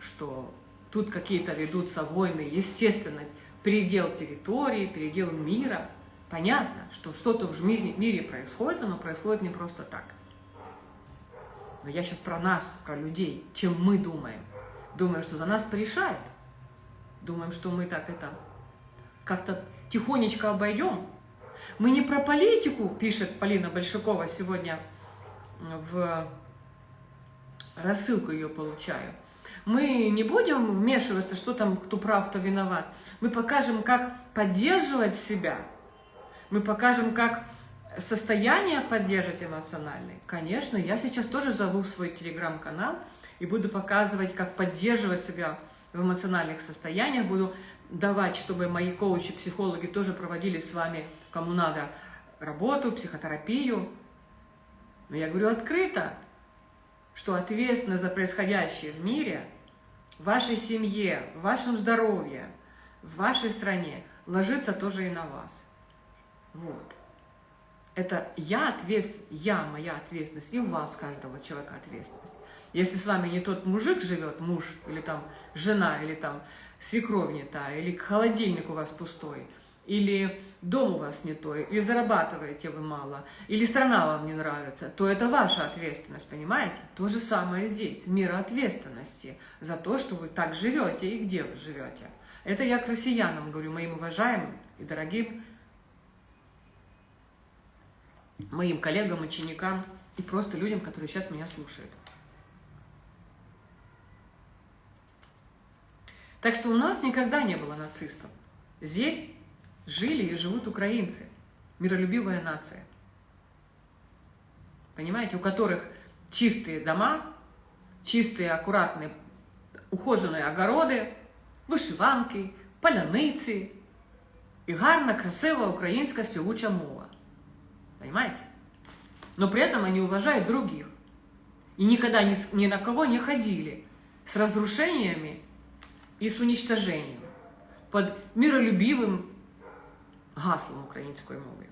что тут какие-то ведутся войны, естественно, передел территории, передел мира. Понятно, что что-то в мире происходит, оно происходит не просто так. Но я сейчас про нас, про людей, чем мы думаем. Думаем, что за нас порешают. Думаем, что мы так это как-то тихонечко обойдем. Мы не про политику, пишет Полина Большакова сегодня в рассылку ее получаю. Мы не будем вмешиваться, что там, кто прав, кто виноват. Мы покажем, как поддерживать себя. Мы покажем, как состояние поддерживать эмоциональное. Конечно, я сейчас тоже зову в свой телеграм-канал и буду показывать, как поддерживать себя в эмоциональных состояниях. Буду давать, чтобы мои коучи, психологи тоже проводили с вами, кому надо, работу, психотерапию. Но я говорю открыто, что ответственность за происходящее в мире, в вашей семье, в вашем здоровье, в вашей стране ложится тоже и на вас. Вот. Это я ответственность, я, моя ответственность, и у вас, каждого человека ответственность. Если с вами не тот мужик живет, муж, или там жена, или там свекровь не та, или холодильник у вас пустой – или дом у вас не той, или зарабатываете вы мало, или страна вам не нравится, то это ваша ответственность, понимаете? То же самое здесь, мера ответственности за то, что вы так живете и где вы живете. Это я к россиянам говорю, моим уважаемым и дорогим, моим коллегам, ученикам и просто людям, которые сейчас меня слушают. Так что у нас никогда не было нацистов. Здесь жили и живут украинцы, миролюбивая нация. Понимаете, у которых чистые дома, чистые, аккуратные, ухоженные огороди, вишиванки, поляниці і гарна, красивая украинская співуча мова. Понимаете? Но при этом они уважают других. И никогда ни, ни на кого не ходили с разрушениями и с уничтожением. Под миролюбивым гаслом української мови.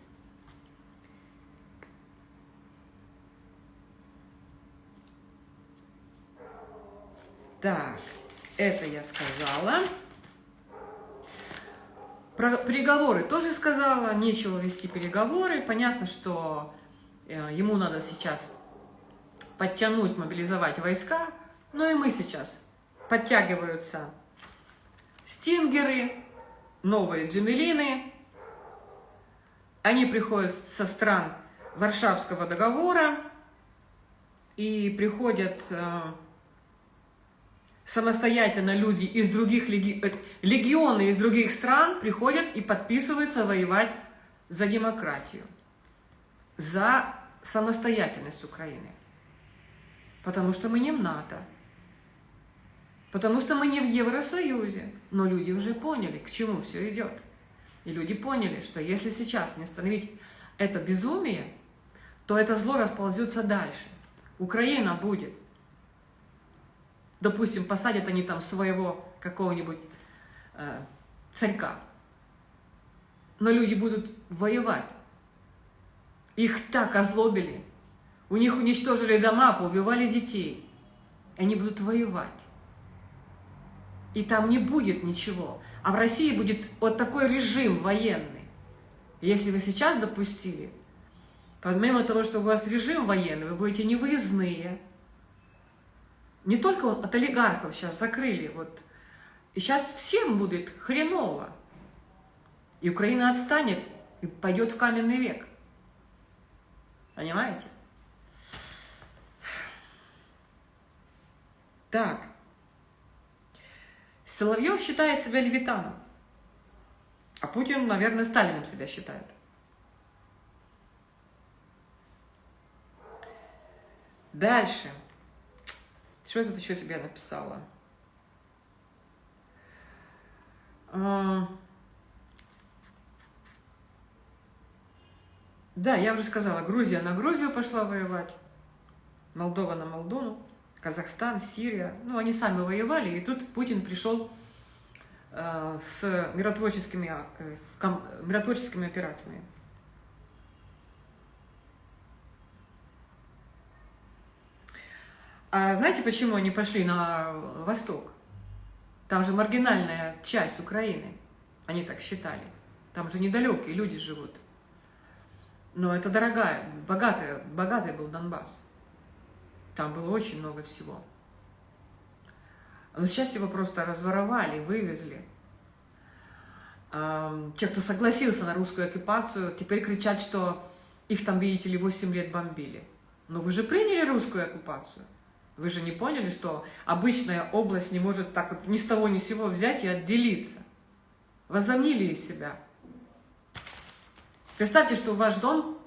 Так, это я сказала. Про переговоры тоже сказала, нечего вести переговоры. Понятно, что э, ему надо сейчас подтянуть, мобилизовать войска. Ну и мы сейчас. Подтягиваются стингеры, новые джемелины, они приходят со стран Варшавского договора и приходят э, самостоятельно люди из других леги... Э, легионы из других стран приходят и подписываются воевать за демократию, за самостоятельность Украины. Потому что мы не в НАТО, потому что мы не в Евросоюзе, но люди уже поняли, к чему все идет. И люди поняли, что если сейчас не остановить это безумие, то это зло расползется дальше. Украина будет. Допустим, посадят они там своего какого-нибудь э, царька. Но люди будут воевать. Их так озлобили. У них уничтожили дома, поубивали детей. Они будут воевать. и там не будет ничего. А в России будет вот такой режим военный. Если вы сейчас допустили, помимо того, что у вас режим военный, вы будете невыездные. Не только от олигархов сейчас закрыли, вот. И сейчас всем будет хреново. И Украина отстанет и пойдет в каменный век. Понимаете? Так. Соловьев считает себя левитаном. А Путин, наверное, Сталином себя считает. Дальше. Что я тут еще себе написала? А... Да, я уже сказала, Грузия на Грузию пошла воевать, Молдова на Молдову, Казахстан, Сирия. Ну, они сами воевали, и тут Путин пришел э, с миротворческими, э, миротворческими операциями. А знаете, почему они пошли на восток? Там же маргинальная часть Украины, они так считали. Там же недалекие люди живут. Но это дорогая, богатая, богатый был Донбасс. Там было очень много всего. Но сейчас его просто разворовали, вывезли. Те, кто согласился на русскую оккупацию, теперь кричат, что их там, видите ли, 8 лет бомбили. Но вы же приняли русскую оккупацию. Вы же не поняли, что обычная область не может так ни с того ни с сего взять и отделиться. Возомнили из себя. Представьте, что в ваш дом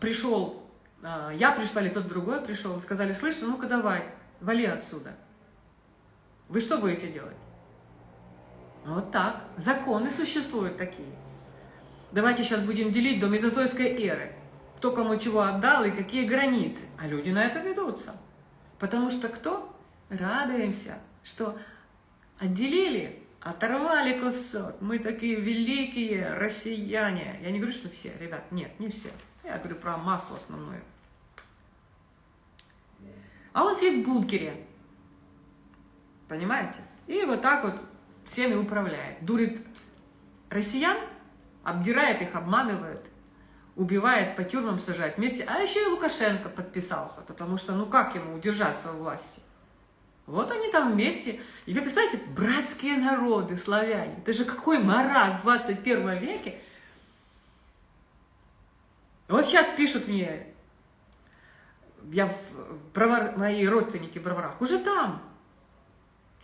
пришел, я пришла или тот другой пришел, сказали, слышь, ну-ка давай, вали отсюда. Вы что будете делать? Вот так. Законы существуют такие. Давайте сейчас будем делить до мезозойской эры. Кто кому чего отдал и какие границы. А люди на это ведутся. Потому что кто? Радуемся, что отделили Оторвали кусок. Мы такие великие россияне. Я не говорю, что все, ребят, нет, не все. Я говорю про массу основную. А он сидит в бункере. Понимаете? И вот так вот всеми управляет. Дурит россиян, обдирает их, обманывает, убивает, по тюрьмам сажает вместе. А еще и Лукашенко подписался, потому что ну как ему удержаться у власти? Вот они там вместе. И вы представляете, братские народы, славяне. Это же какой мараз в 21 веке. Вот сейчас пишут мне, я в бровар, мои родственники в Броварах, уже там,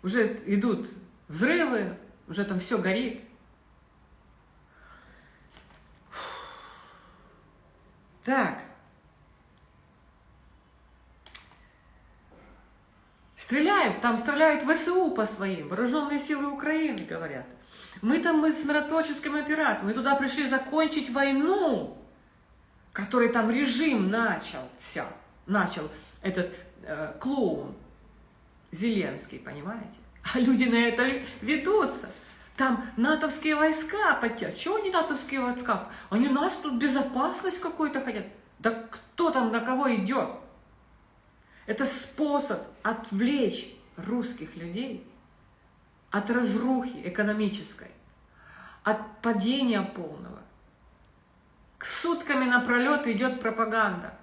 уже идут взрывы, уже там все горит. Так. Стреляют, там стреляют ВСУ по своим, вооруженные силы Украины, говорят. Мы там мы с миротворческими операциями, мы туда пришли закончить войну, который там режим начался, начал этот э, клоун Зеленский, понимаете? А люди на это ведутся. Там натовские войска подтягивают. Чего они натовские войска? Они нас тут безопасность какой-то хотят. Да кто там на кого идет? Это способ отвлечь русских людей от разрухи экономической, от падения полного. Сутками напролет идет пропаганда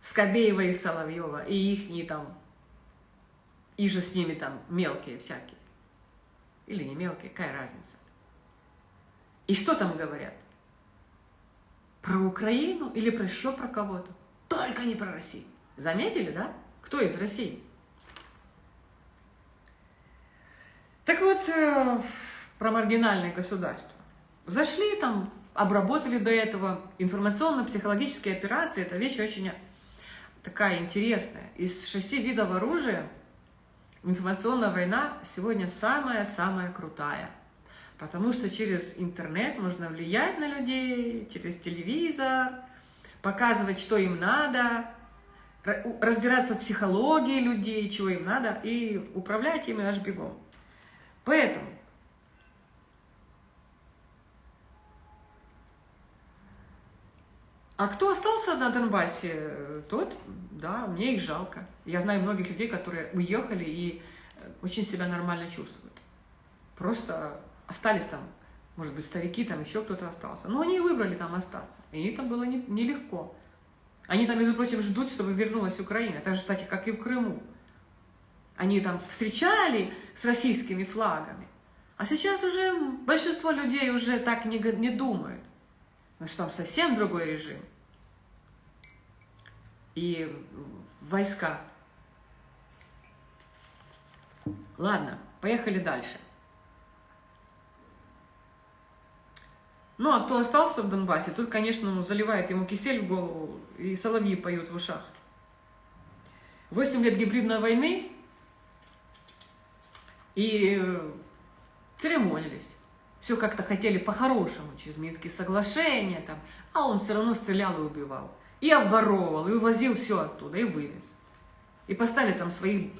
Скобеева и Соловьева, и их там, и же с ними там мелкие всякие. Или не мелкие, какая разница. И что там говорят? Про Украину или про еще про кого-то? Только не про Россию. Заметили, да? Кто из России? Так вот, э, про маргинальное государство. Зашли там, обработали до этого информационно-психологические операции. Это вещь очень такая интересная. Из шести видов оружия информационная война сегодня самая-самая крутая. Потому что через интернет можно влиять на людей, через телевизор, показывать, что им надо, разбираться в психологии людей, чего им надо, и управлять ими аж бегом. Поэтому А кто остался на Донбассе, тот, да, мне их жалко. Я знаю многих людей, которые уехали и очень себя нормально чувствуют. просто остались там, может быть, старики, там еще кто-то остался. Но они выбрали там остаться. И это было нелегко. Они там, между прочим, ждут, чтобы вернулась Украина. Так же, кстати, как и в Крыму. Они там встречали с российскими флагами. А сейчас уже большинство людей уже так не, не думают. Потому что там совсем другой режим. И войска. Ладно, поехали дальше. Ну, а кто остался в Донбассе, тут, конечно, ну, заливает ему кисель в голову, и соловьи поют в ушах. Восемь лет гибридной войны, и э, церемонились. Все как-то хотели по-хорошему, через Минские соглашения, там, а он все равно стрелял и убивал. И обворовывал, и увозил все оттуда, и вывез. И поставили там своих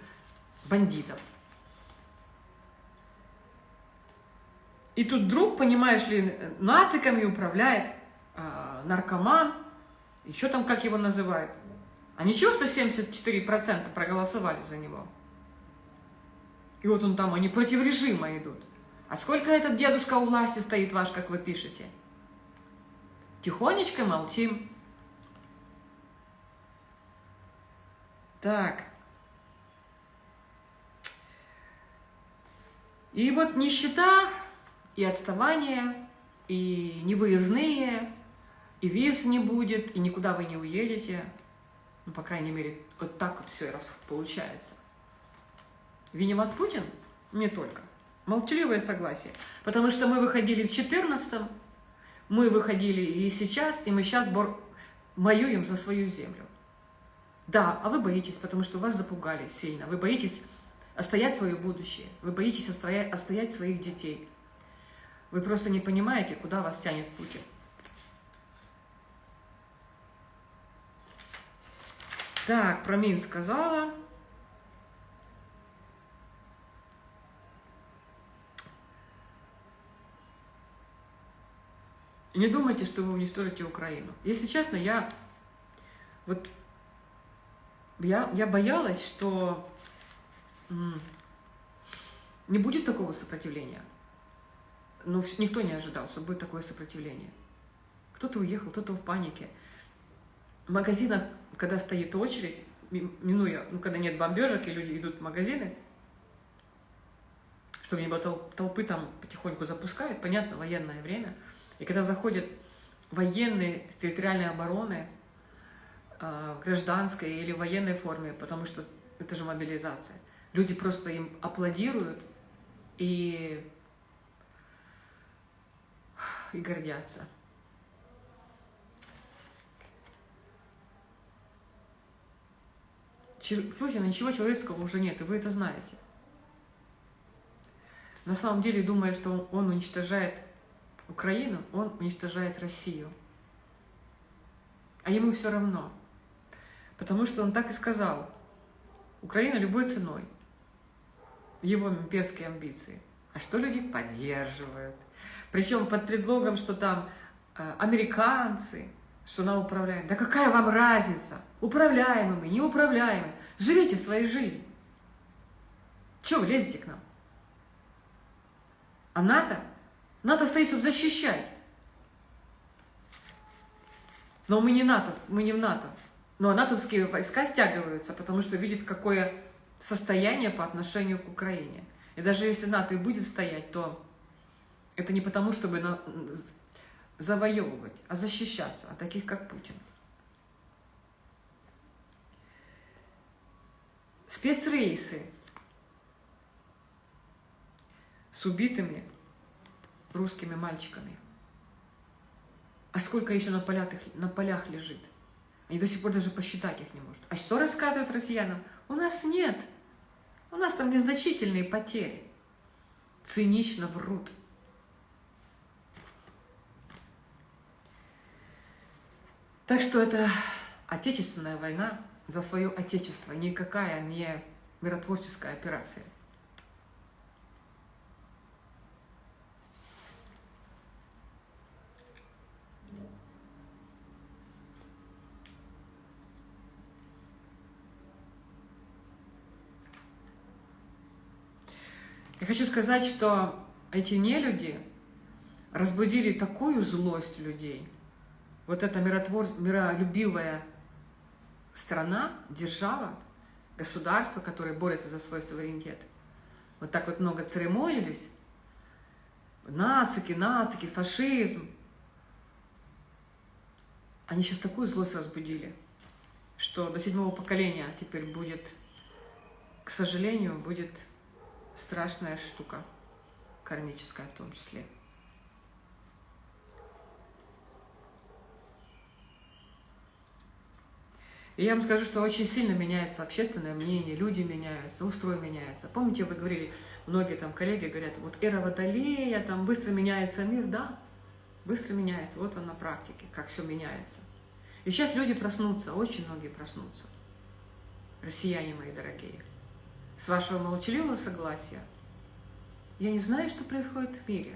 бандитов. И тут вдруг, понимаешь ли, нациками управляет э, наркоман, еще там как его называют. А ничего, что 74% проголосовали за него. И вот он там, они против режима идут. А сколько этот дедушка у власти стоит ваш, как вы пишете? Тихонечко молчим. Так. И вот нищета, и отставание, и невыездные, и виз не будет, и никуда вы не уедете. Ну, по крайней мере, вот так вот все раз получается. Виноват Путин? Не только. Молчаливое согласие. Потому что мы выходили в 14 мы выходили и сейчас, и мы сейчас бор... воюем за свою землю. Да, а вы боитесь, потому что вас запугали сильно. Вы боитесь отстоять свое будущее. Вы боитесь отстоять, отстоять своих детей. Вы просто не понимаете, куда вас тянет Путин. Так, про Минск сказала. Не думайте, что вы уничтожите Украину. Если честно, я вот я, я боялась, что не будет такого сопротивления. Но никто не ожидал, что будет такое сопротивление. Кто-то уехал, кто-то в панике. В магазинах, когда стоит очередь, минуя, ну, когда нет бомбежек, и люди идут в магазины, чтобы не было толпы, там потихоньку запускают, понятно, военное время – и когда заходят военные с территориальной обороны, в гражданской или военной форме, потому что это же мобилизация, люди просто им аплодируют и, и гордятся. Слушай, ничего человеческого уже нет, и вы это знаете. На самом деле, думая, что он уничтожает Украину, он уничтожает Россию. А ему все равно. Потому что он так и сказал. Украина любой ценой. Его имперские амбиции. А что люди поддерживают? Причем под предлогом, что там э, американцы, что нам управляют. Да какая вам разница? Управляемыми, неуправляемыми. Живите своей жизнью. Чего вы лезете к нам? А НАТО НАТО стоит, чтобы защищать. Но мы не НАТО, мы не в НАТО. Но натовские войска стягиваются, потому что видят, какое состояние по отношению к Украине. И даже если НАТО и будет стоять, то это не потому, чтобы завоевывать, а защищаться от таких, как Путин. Спецрейсы с убитыми русскими мальчиками. А сколько еще на полях, на полях лежит? Они до сих пор даже посчитать их не может. А что рассказывают россиянам? У нас нет. У нас там незначительные потери. Цинично врут. Так что это отечественная война за свое отечество, никакая не миротворческая операция. Я хочу сказать, что эти нелюди разбудили такую злость людей. Вот эта миротвор... миролюбивая страна, держава, государство, которое борется за свой суверенитет, вот так вот много церемонились, нацики, нацики, фашизм, они сейчас такую злость разбудили, что до седьмого поколения теперь будет, к сожалению, будет страшная штука, кармическая в том числе. И я вам скажу, что очень сильно меняется общественное мнение, люди меняются, устрой меняется. Помните, вы говорили, многие там коллеги говорят, вот эра Водолея, там быстро меняется мир, да, быстро меняется, вот он на практике, как все меняется. И сейчас люди проснутся, очень многие проснутся, россияне мои дорогие. С вашего молчаливого согласия, я не знаю, что происходит в мире.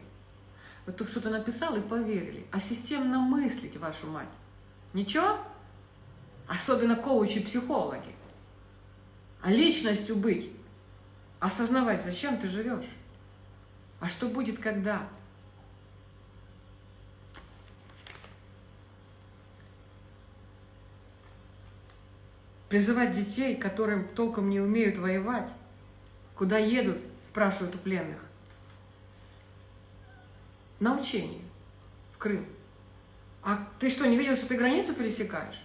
Вот тут что-то написал и поверили. А системно мыслить, вашу мать. Ничего? особенно коучи, психологи, а личностью быть, осознавать, зачем ты живешь, а что будет когда. Призывать детей, которым толком не умеют воевать, куда едут, спрашивают у пленных. На учение в Крым. А ты что, не видел, что ты границу пересекаешь?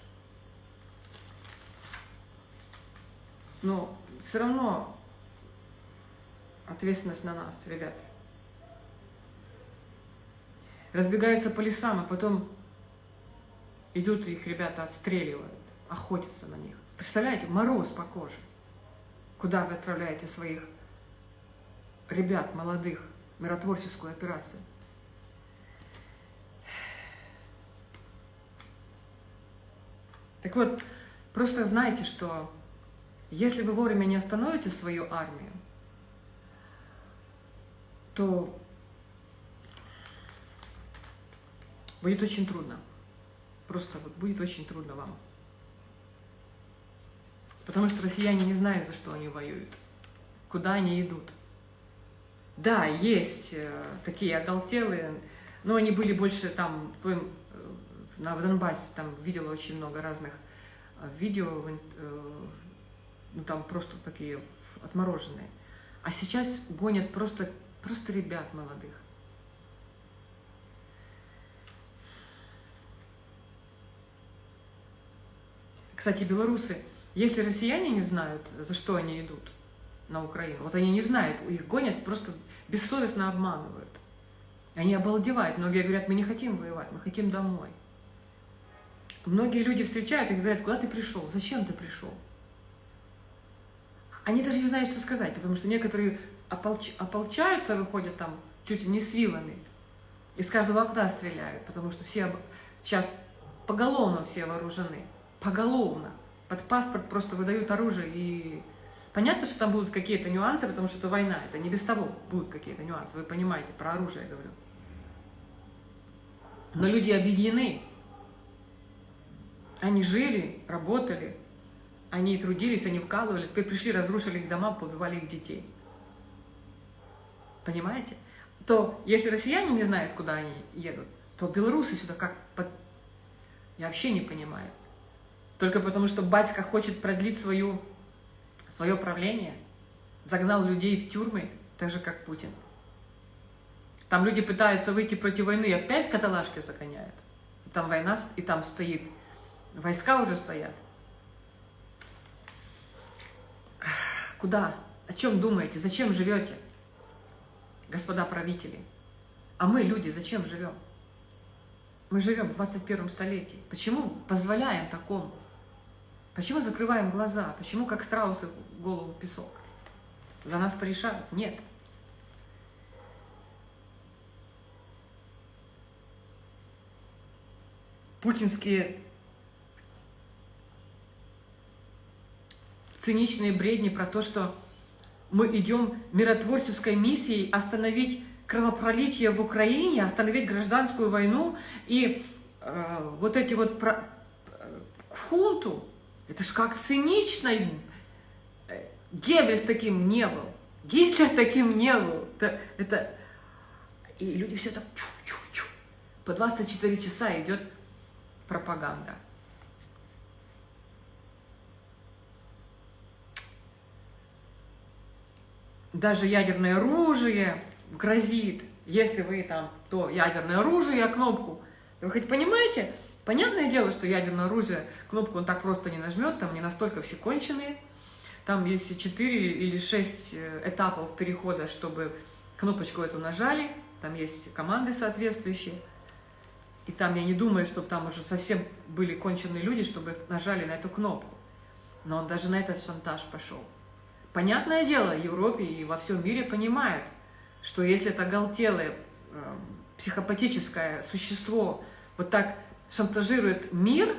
Но все равно ответственность на нас, ребят. Разбегаются по лесам, а потом идут их ребята отстреливают, охотятся на них. Представляете, мороз по коже. Куда вы отправляете своих ребят молодых, миротворческую операцию? Так вот, просто знайте, что если вы вовремя не остановите свою армию, то будет очень трудно. Просто вот будет очень трудно вам. Потому что россияне не знают, за что они воюют, куда они идут. Да, есть э, такие оголтелые, но они были больше там, э, на Донбассе, там видела очень много разных э, видео ну там просто такие отмороженные. А сейчас гонят просто, просто ребят молодых. Кстати, белорусы, если россияне не знают, за что они идут на Украину, вот они не знают, их гонят, просто бессовестно обманывают. Они обалдевают. Многие говорят, мы не хотим воевать, мы хотим домой. Многие люди встречают и говорят, куда ты пришел, зачем ты пришел? они даже не знают, что сказать, потому что некоторые ополч... ополчаются, выходят там чуть ли не с вилами, из каждого окна стреляют, потому что все сейчас поголовно все вооружены, поголовно. Под паспорт просто выдают оружие и... Понятно, что там будут какие-то нюансы, потому что это война, это не без того будут какие-то нюансы, вы понимаете, про оружие я говорю. Но люди объединены. Они жили, работали, они трудились, они вкалывали, теперь пришли, разрушили их дома, побивали их детей. Понимаете? То если россияне не знают, куда они едут, то белорусы сюда как... Под... Я вообще не понимаю. Только потому, что батька хочет продлить свою, свое правление, загнал людей в тюрьмы, так же, как Путин. Там люди пытаются выйти против войны, опять каталажки загоняют. Там война, и там стоит, войска уже стоят. Куда? О чем думаете? Зачем живете, господа правители? А мы, люди, зачем живем? Мы живем в 21 столетии. Почему позволяем такому? Почему закрываем глаза? Почему, как страусы, голову песок? За нас порешают? Нет. Путинские циничные бредни про то, что мы идем миротворческой миссией остановить кровопролитие в Украине, остановить гражданскую войну и э, вот эти вот про, э, хунту, это ж как цинично. Геббельс таким не был, Гитлер таким не был. Это, это И люди все так чу-чу-чу. По 24 часа идет пропаганда. Даже ядерное оружие грозит, если вы там, то ядерное оружие, кнопку. Вы хоть понимаете? Понятное дело, что ядерное оружие, кнопку он так просто не нажмет, там не настолько все конченые. Там есть 4 или 6 э, этапов перехода, чтобы кнопочку эту нажали. Там есть команды соответствующие. И там я не думаю, чтобы там уже совсем были конченые люди, чтобы нажали на эту кнопку. Но он даже на этот шантаж пошел. Понятное дело, в Европе и во всем мире понимают, что если это оголтелое, э, психопатическое существо вот так шантажирует мир,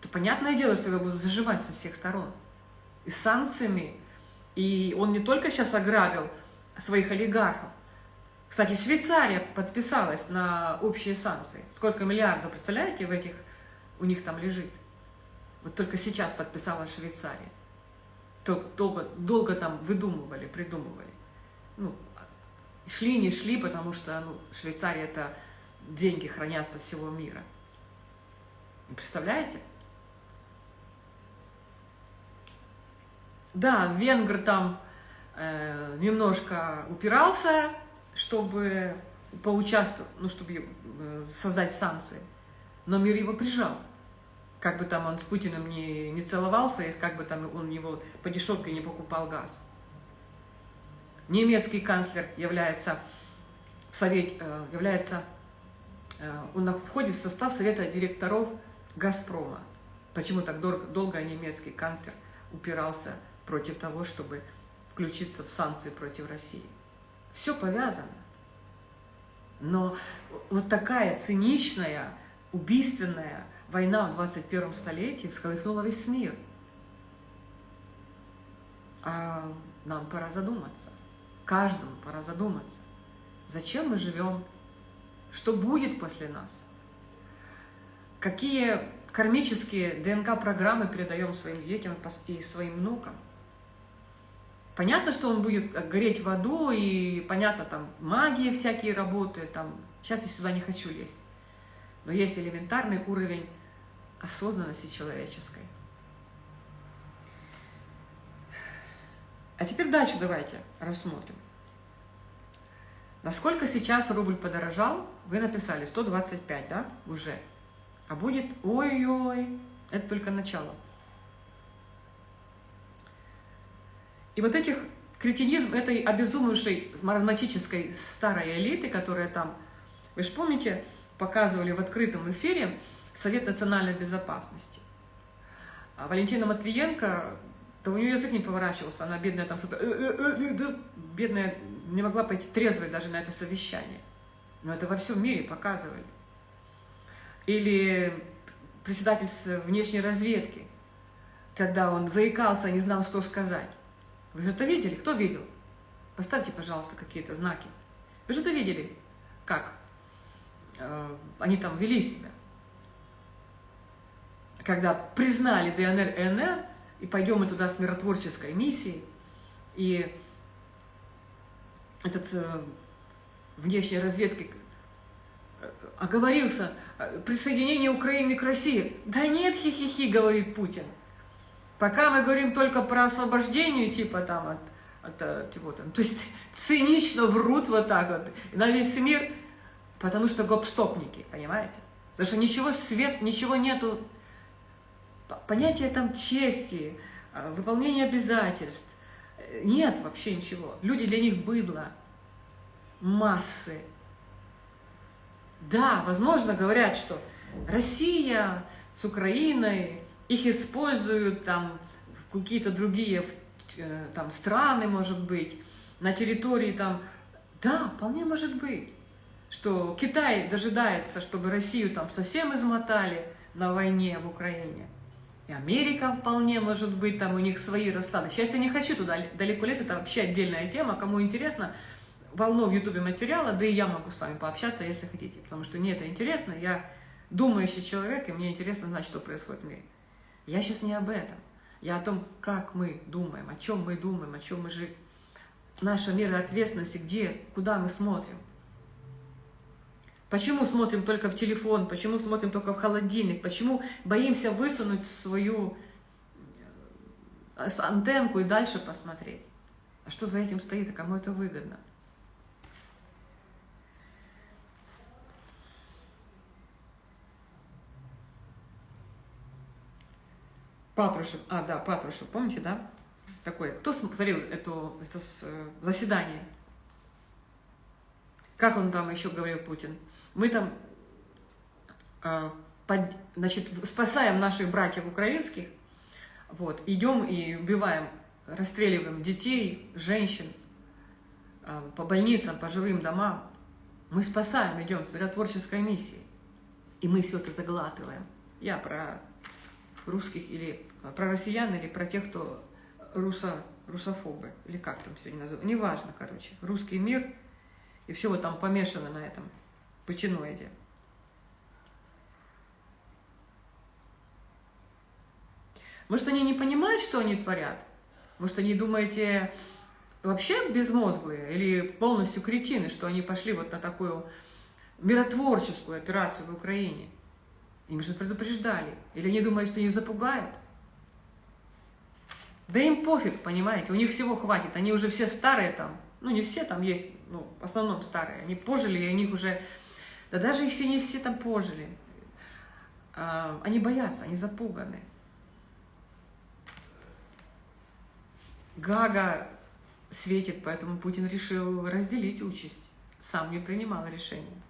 то понятное дело, что его будут заживать со всех сторон. И санкциями. И он не только сейчас ограбил своих олигархов. Кстати, Швейцария подписалась на общие санкции. Сколько миллиардов, представляете, в этих у них там лежит? Вот только сейчас подписала Швейцария. Долго, долго там выдумывали, придумывали. Ну, шли, не шли, потому что ну, Швейцария это деньги хранятся всего мира. Представляете? Да, венгр там э, немножко упирался, чтобы поучаствовать, ну, чтобы э, создать санкции. Но мир его прижал. Как бы там он с Путиным не, не целовался, и как бы там он его по дешевке не покупал газ. Немецкий канцлер является, в совет, э, является э, он входит в состав совета директоров «Газпрома». Почему так долго, немецкий канцлер упирался против того, чтобы включиться в санкции против России? Все повязано. Но вот такая циничная, убийственная война в 21 столетии всколыхнула весь мир. А нам пора задуматься. Каждому пора задуматься. Зачем мы живем? Что будет после нас? Какие кармические ДНК-программы передаем своим детям и своим внукам. Понятно, что он будет гореть в аду, и понятно, там магии всякие работают, там, сейчас я сюда не хочу лезть. Но есть элементарный уровень осознанности человеческой. А теперь дальше давайте рассмотрим. Насколько сейчас рубль подорожал? Вы написали 125, да, уже. А будет ой-ой, это только начало. И вот этих кретинизм этой обезумевшей маразматической старой элиты, которая там, вы же помните, показывали в открытом эфире Совет национальной безопасности. А Валентина Матвиенко, то у нее язык не поворачивался, она бедная там что-то, «Э, э, э, бедная не могла пойти трезвой даже на это совещание. Но это во всем мире показывали или председатель внешней разведки, когда он заикался, не знал, что сказать. Вы же это видели? Кто видел? Поставьте, пожалуйста, какие-то знаки. Вы же это видели, как э, они там вели себя. Когда признали ДНР и НР, и пойдем мы туда с миротворческой миссией, и этот э, внешней разведки э, оговорился, присоединение Украины к России. Да нет, хи-хи-хи, говорит Путин. Пока мы говорим только про освобождение, типа там от, от, от типа, там, то есть цинично врут вот так вот на весь мир, потому что гопстопники, понимаете? Потому что ничего свет, ничего нету, понятия там чести, а, выполнения обязательств, нет вообще ничего. Люди для них быдло, массы, да, возможно, говорят, что Россия с Украиной, их используют там какие-то другие э, там, страны, может быть, на территории там... Да, вполне может быть, что Китай дожидается, чтобы Россию там совсем измотали на войне в Украине. И Америка вполне может быть, там у них свои расклады. Сейчас я не хочу туда далеко лезть, это вообще отдельная тема. Кому интересно, полно в Ютубе материала, да и я могу с вами пообщаться, если хотите, потому что мне это интересно, я думающий человек, и мне интересно знать, что происходит в мире. Я сейчас не об этом, я о том, как мы думаем, о чем мы думаем, о чем мы живем. Наша мера ответственности, где, куда мы смотрим. Почему смотрим только в телефон, почему смотрим только в холодильник, почему боимся высунуть свою э, антенку и дальше посмотреть. А что за этим стоит, а кому это выгодно? Патрушев, а, да, Патрушев, помните, да? Такой, кто смотрел это, это э, заседание? Как он там еще говорил, Путин? Мы там, э, под, значит, спасаем наших братьев украинских, вот, идем и убиваем, расстреливаем детей, женщин, э, по больницам, по жилым домам. Мы спасаем, идем с миротворческой миссией. И мы все это заглатываем. Я про русских или про россиян, или про тех, кто русо, русофобы, или как там сегодня называют. Неважно, короче. Русский мир, и все вот там помешано на этом патиноиде. Может, они не понимают, что они творят? Может, они думаете вообще безмозглые или полностью кретины, что они пошли вот на такую миротворческую операцию в Украине? Им же предупреждали. Или они думают, что их запугают? Да им пофиг, понимаете, у них всего хватит. Они уже все старые там. Ну, не все там есть, ну, в основном старые. Они пожили, и у них уже... Да даже если не все там пожили. А, они боятся, они запуганы. Гага светит, поэтому Путин решил разделить участь. Сам не принимал решения.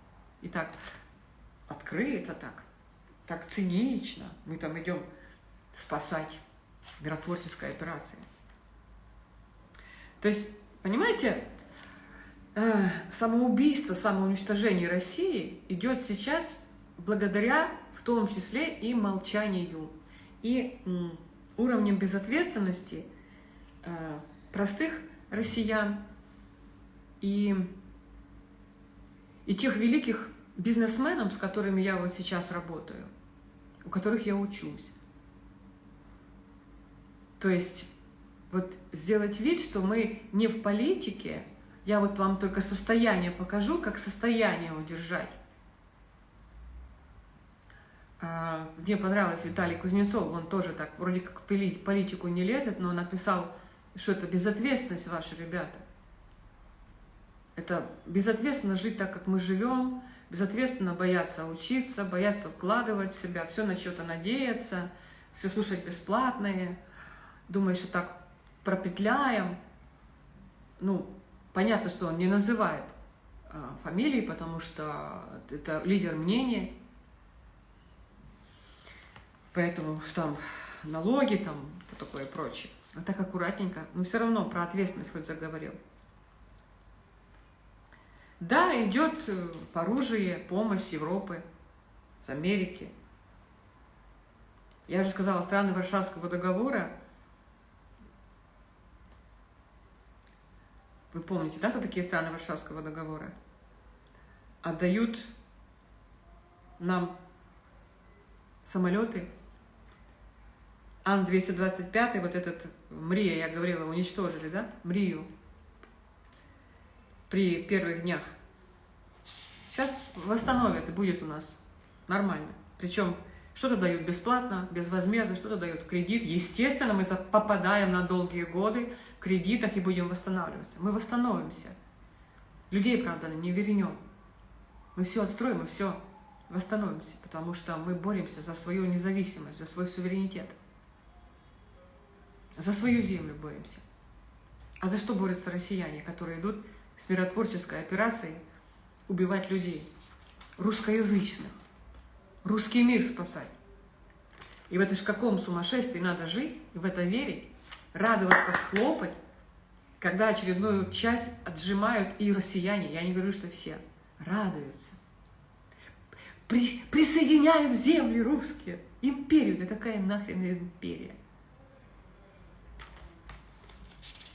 Итак, открыто так так цинично. Мы там идем спасать миротворческая операция. То есть, понимаете, э, самоубийство, самоуничтожение России идет сейчас благодаря, в том числе, и молчанию, и уровнем безответственности э, простых россиян и, и тех великих бизнесменов, с которыми я вот сейчас работаю – у которых я учусь. То есть вот сделать вид, что мы не в политике, я вот вам только состояние покажу, как состояние удержать. А, мне понравилось Виталий Кузнецов, он тоже так вроде как в политику не лезет, но написал, что это безответственность ваши ребята. Это безответственно жить так, как мы живем, безответственно бояться учиться, бояться вкладывать в себя, все на что-то надеяться, все слушать бесплатное, думая, что так пропетляем. Ну, понятно, что он не называет э, фамилии, потому что это лидер мнения, поэтому там налоги, там такое прочее. А так аккуратненько, но все равно про ответственность хоть заговорил. Да, идет э, оружие, помощь Европы, с Америки. Я уже сказала, страны Варшавского договора, вы помните, да, кто такие страны Варшавского договора? Отдают нам самолеты, Ан-225, вот этот Мрия, я говорила, уничтожили, да, Мрию, при первых днях. Сейчас восстановят и будет у нас нормально. Причем что-то дают бесплатно, безвозмездно, что-то дают кредит. Естественно, мы попадаем на долгие годы в кредитах и будем восстанавливаться. Мы восстановимся. Людей, правда, не вернем. Мы все отстроим и все восстановимся, потому что мы боремся за свою независимость, за свой суверенитет. За свою землю боремся. А за что борются россияне, которые идут с миротворческой операцией убивать людей, русскоязычных, русский мир спасать. И в это ж каком сумасшествии надо жить, и в это верить, радоваться, хлопать, когда очередную часть отжимают и россияне, я не говорю, что все, радуются. При, присоединяют земли русские, империю, да какая нахрен империя?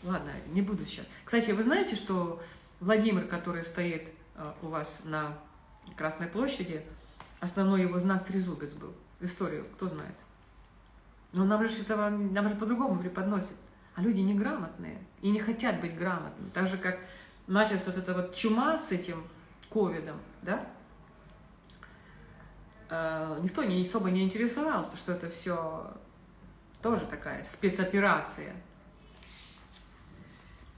Ладно, не буду сейчас. Кстати, вы знаете, что Владимир, который стоит э, у вас на Красной площади, основной его знак трезубец был. Историю, кто знает. Но нам же этого, нам же по-другому преподносят. А люди неграмотные и не хотят быть грамотными. Так же, как началась вот эта вот чума с этим ковидом, да? э, никто не особо не интересовался, что это все тоже такая спецоперация.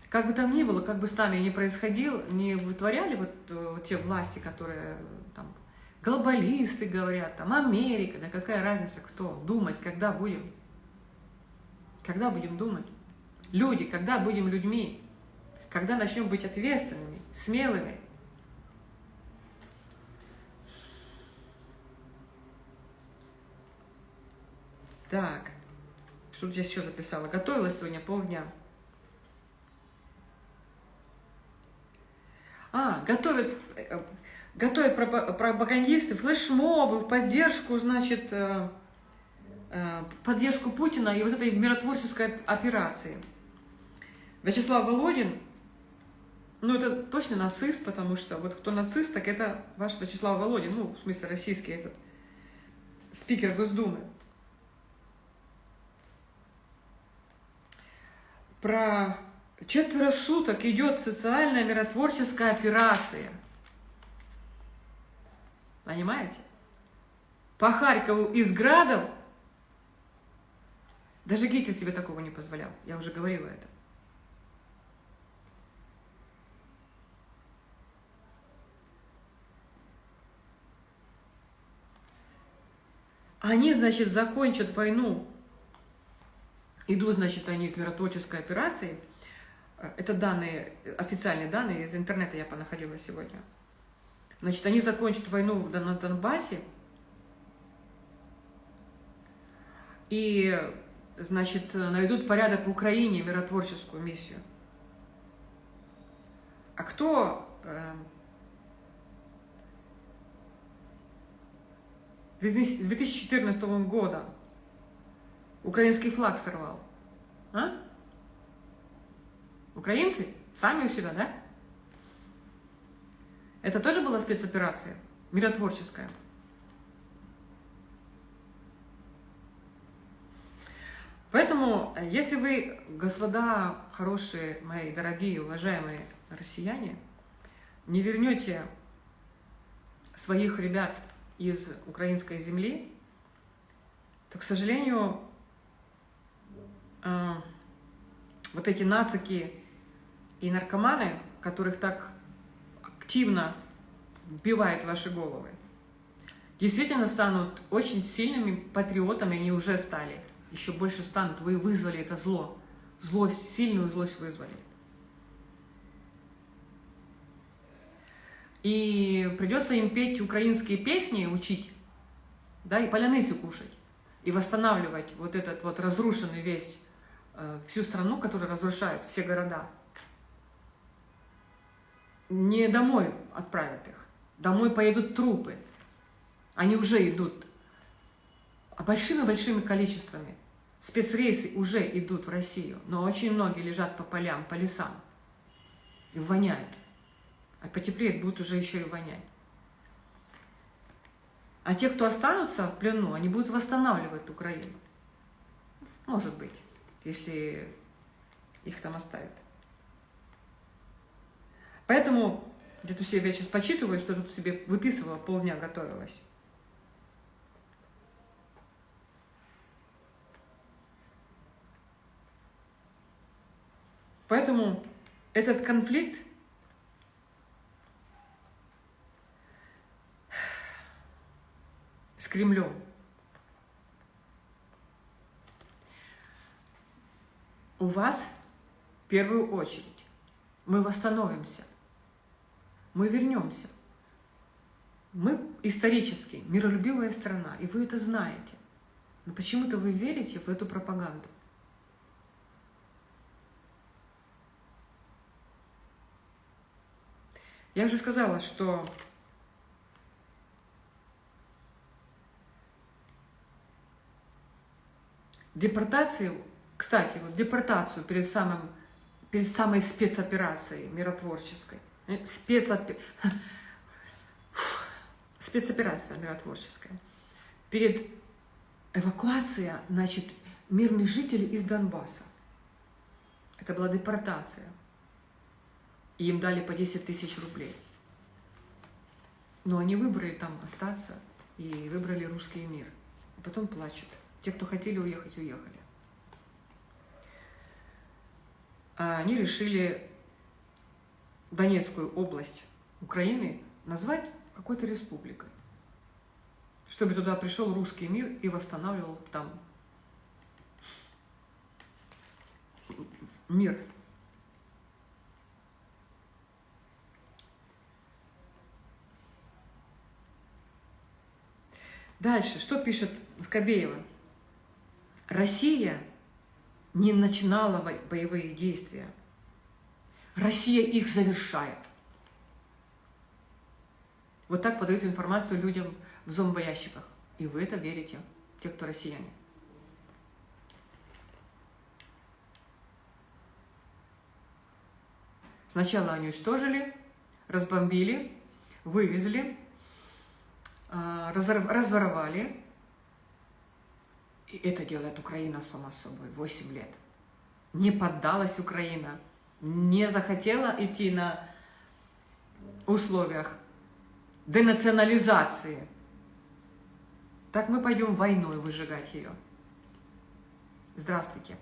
Как бы там ни было, как бы с нами ни происходил, не вытворяли вот э, те власти, которые там глобалисты говорят, там Америка, да какая разница, кто, думать, когда будем, когда будем думать. Люди, когда будем людьми, когда начнем быть ответственными, смелыми. Так, что тут я еще записала? Готовилась сегодня полдня. А, готовят, э, готовят пропагандисты флешмобы в поддержку, значит, э, э, поддержку Путина и вот этой миротворческой операции. Вячеслав Володин, ну это точно нацист, потому что вот кто нацист, так это ваш Вячеслав Володин, ну, в смысле российский этот спикер Госдумы. Про четверо суток идет социальная миротворческая операция. Понимаете? По Харькову из градов даже Гитлер себе такого не позволял. Я уже говорила это. Они, значит, закончат войну. Идут, значит, они из миротворческой операции – это данные, официальные данные из интернета я понаходила сегодня. Значит, они закончат войну на Донбассе, и, значит, найдут порядок в Украине, миротворческую миссию. А кто э, с 2014 года украинский флаг сорвал? А? Украинцы сами у себя, да? Это тоже была спецоперация, миротворческая. Поэтому, если вы, господа хорошие, мои дорогие, уважаемые россияне, не вернете своих ребят из украинской земли, то, к сожалению, э, вот эти нацики и наркоманы, которых так активно вбивает в ваши головы, действительно станут очень сильными патриотами, они уже стали, еще больше станут. Вы вызвали это зло, злость, сильную злость вызвали. И придется им петь украинские песни, учить, да, и поляныцу кушать, и восстанавливать вот этот вот разрушенный весь, э, всю страну, которая разрушает все города не домой отправят их. Домой поедут трупы. Они уже идут. А большими-большими количествами. Спецрейсы уже идут в Россию. Но очень многие лежат по полям, по лесам. И воняют. А потеплеет, будут уже еще и вонять. А те, кто останутся в плену, они будут восстанавливать Украину. Может быть, если их там оставят. Поэтому где-то себе я сейчас почитываю, что тут себе выписывала, полдня готовилась. Поэтому этот конфликт с Кремлем у вас в первую очередь мы восстановимся – мы вернемся. Мы исторически миролюбивая страна, и вы это знаете. Но почему-то вы верите в эту пропаганду. Я уже сказала, что депортацию, кстати, вот депортацию перед, самым, перед самой спецоперацией миротворческой – Э, спецопе... спецоперация миротворческая. Перед эвакуацией, значит, мирных жителей из Донбасса. Это была депортация. И им дали по 10 тысяч рублей. Но они выбрали там остаться и выбрали русский мир. А потом плачут. Те, кто хотели уехать, уехали. А они решили Донецкую область Украины назвать какой-то республикой, чтобы туда пришел русский мир и восстанавливал там мир. Дальше, что пишет Скобеева? Россия не начинала боевые действия. Россия их завершает. Вот так подают информацию людям в зомбоящиках. И вы это верите, те, кто россияне. Сначала они уничтожили, разбомбили, вывезли, а, разворовали. И это делает Украина сама собой 8 лет. Не поддалась Украина, не захотела идти на условиях денационализации. Так мы пойдем войной выжигать ее. Здравствуйте.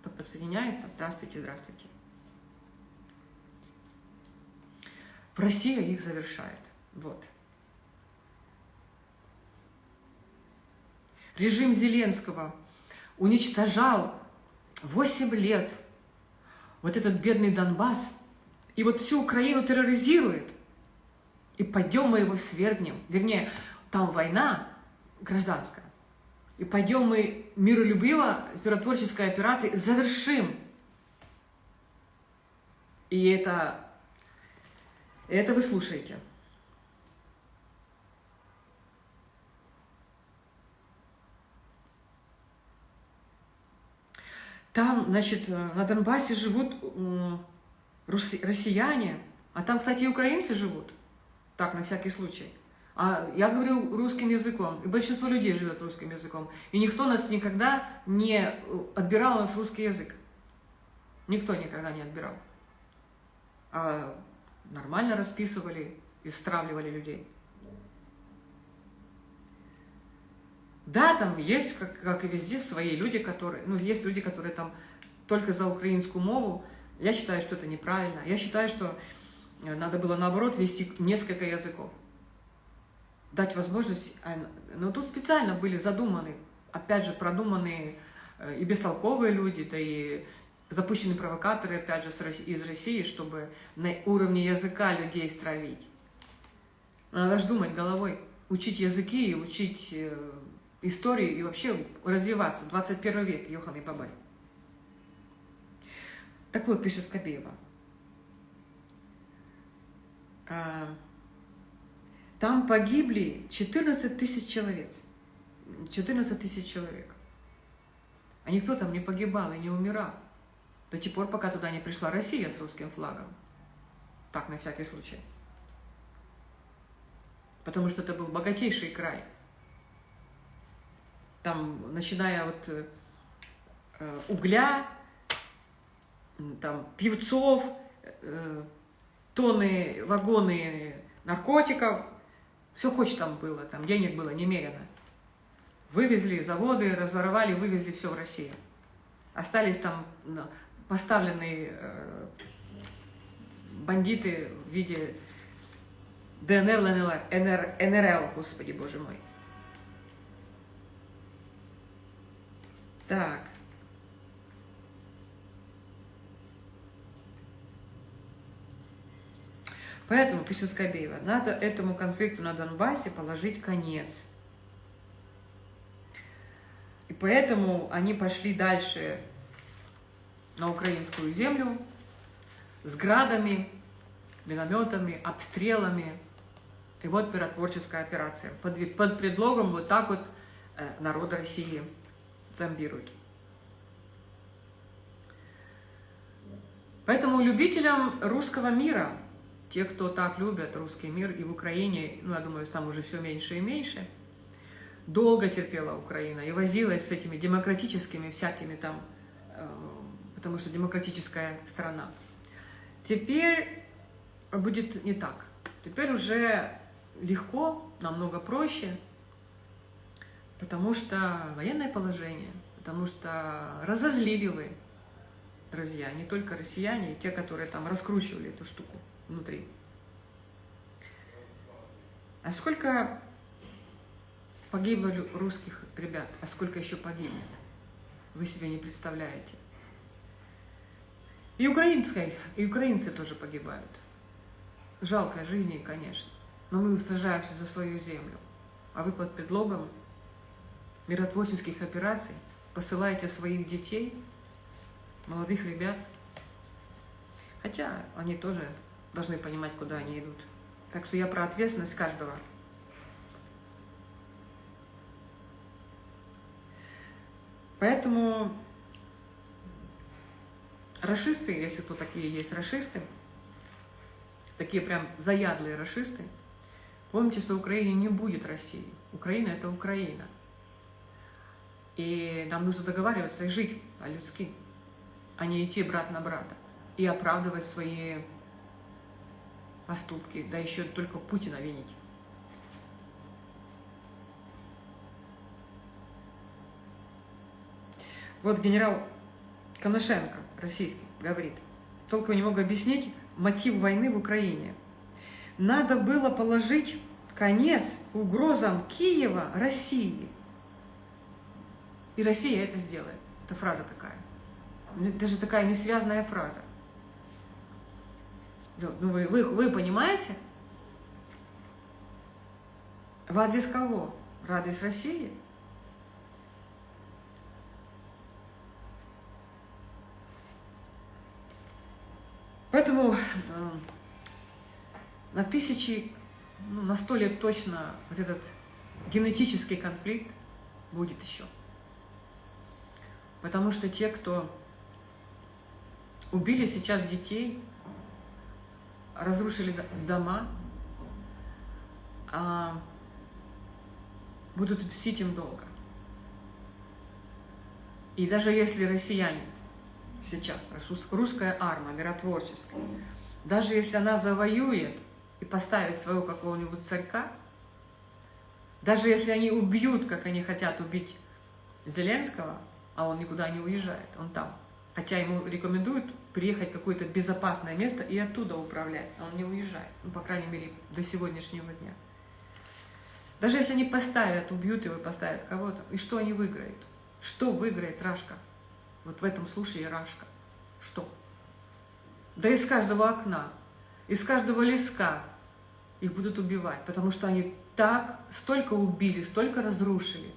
Кто подсоединяется? Здравствуйте, здравствуйте. В России их завершает. Вот. Режим Зеленского уничтожал 8 лет вот этот бедный Донбасс, и вот всю Украину терроризирует, и пойдем мы его свергнем. Вернее, там война гражданская. И пойдем мы миролюбиво, миротворческой операцией завершим. И это это вы слушаете. Там, значит, на Донбассе живут россияне, а там, кстати, и украинцы живут. Так, на всякий случай. А я говорю русским языком, и большинство людей живет русским языком. И никто нас никогда не отбирал у нас русский язык. Никто никогда не отбирал. А нормально расписывали и стравливали людей. Да, там есть, как, как и везде, свои люди, которые... Ну, есть люди, которые там только за украинскую мову. Я считаю, что это неправильно. Я считаю, что э, надо было, наоборот, вести несколько языков. Дать возможность... А, но тут специально были задуманы, опять же, продуманные э, и бестолковые люди, да и запущены провокаторы, опять же, из России, чтобы на уровне языка людей стравить. Надо же думать головой, учить языки, учить э, историю и вообще развиваться. 21 век, Йохан и Бабай. Так вот, пишет Скобеева. А, там погибли 14 тысяч человек. 14 тысяч человек. А никто там не погибал и не умирал. До тех пор, пока туда не пришла Россия с русским флагом. Так, на всякий случай. Потому что это был богатейший край. Там, начиная от э, угля, там, певцов, э, тонны, вагоны наркотиков, все хоть там было, там денег было немерено. Вывезли заводы, разворовали, вывезли все в Россию. Остались там поставленные э, бандиты в виде ДНР, ЛНР, НР, НРЛ, господи, боже мой. Так. Поэтому, пишет Скобеева, надо этому конфликту на Донбассе положить конец. И поэтому они пошли дальше на украинскую землю с градами, минометами, обстрелами. И вот миротворческая операция. Под, под предлогом вот так вот э, народ России зомбирует. Поэтому любителям русского мира, те, кто так любят русский мир и в Украине, ну, я думаю, там уже все меньше и меньше, долго терпела Украина и возилась с этими демократическими всякими там э, потому что демократическая страна. Теперь будет не так. Теперь уже легко, намного проще, Потому что военное положение, потому что разозлили вы, друзья, не только россияне, и те, которые там раскручивали эту штуку внутри. А сколько погибло русских ребят, а сколько еще погибнет, вы себе не представляете. И, украинской, и украинцы тоже погибают. Жалко жизни, конечно. Но мы сражаемся за свою землю. А вы под предлогом миротворческих операций посылаете своих детей, молодых ребят. Хотя они тоже должны понимать, куда они идут. Так что я про ответственность каждого. Поэтому расисты, если кто такие есть расисты, такие прям заядлые расисты, помните, что в Украине не будет России. Украина – это Украина. И нам нужно договариваться и жить по-людски, а не идти брат на брата и оправдывать свои поступки, да еще только Путина винить. Вот генерал Коношенко, российский, говорит, только не могу объяснить мотив войны в Украине. Надо было положить конец угрозам Киева России. И Россия это сделает. Это фраза такая. Это же такая несвязная фраза. Ну, вы, вы, вы понимаете? В адрес кого? В адрес России? Поэтому э, на тысячи, ну, на сто лет точно вот этот генетический конфликт будет еще. Потому что те, кто убили сейчас детей, разрушили дома, а, будут мстить им долго. И даже если россияне сейчас, русская армия миротворческая, даже если она завоюет и поставит своего какого-нибудь царька, даже если они убьют, как они хотят убить Зеленского, а он никуда не уезжает, он там, хотя ему рекомендуют приехать в какое-то безопасное место и оттуда управлять, а он не уезжает, ну, по крайней мере, до сегодняшнего дня. Даже если они поставят, убьют его поставят кого-то, и что они выиграют? Что выиграет Рашка? Вот в этом случае Рашка. Что? Да из каждого окна, из каждого леска их будут убивать, потому что они так столько убили, столько разрушили.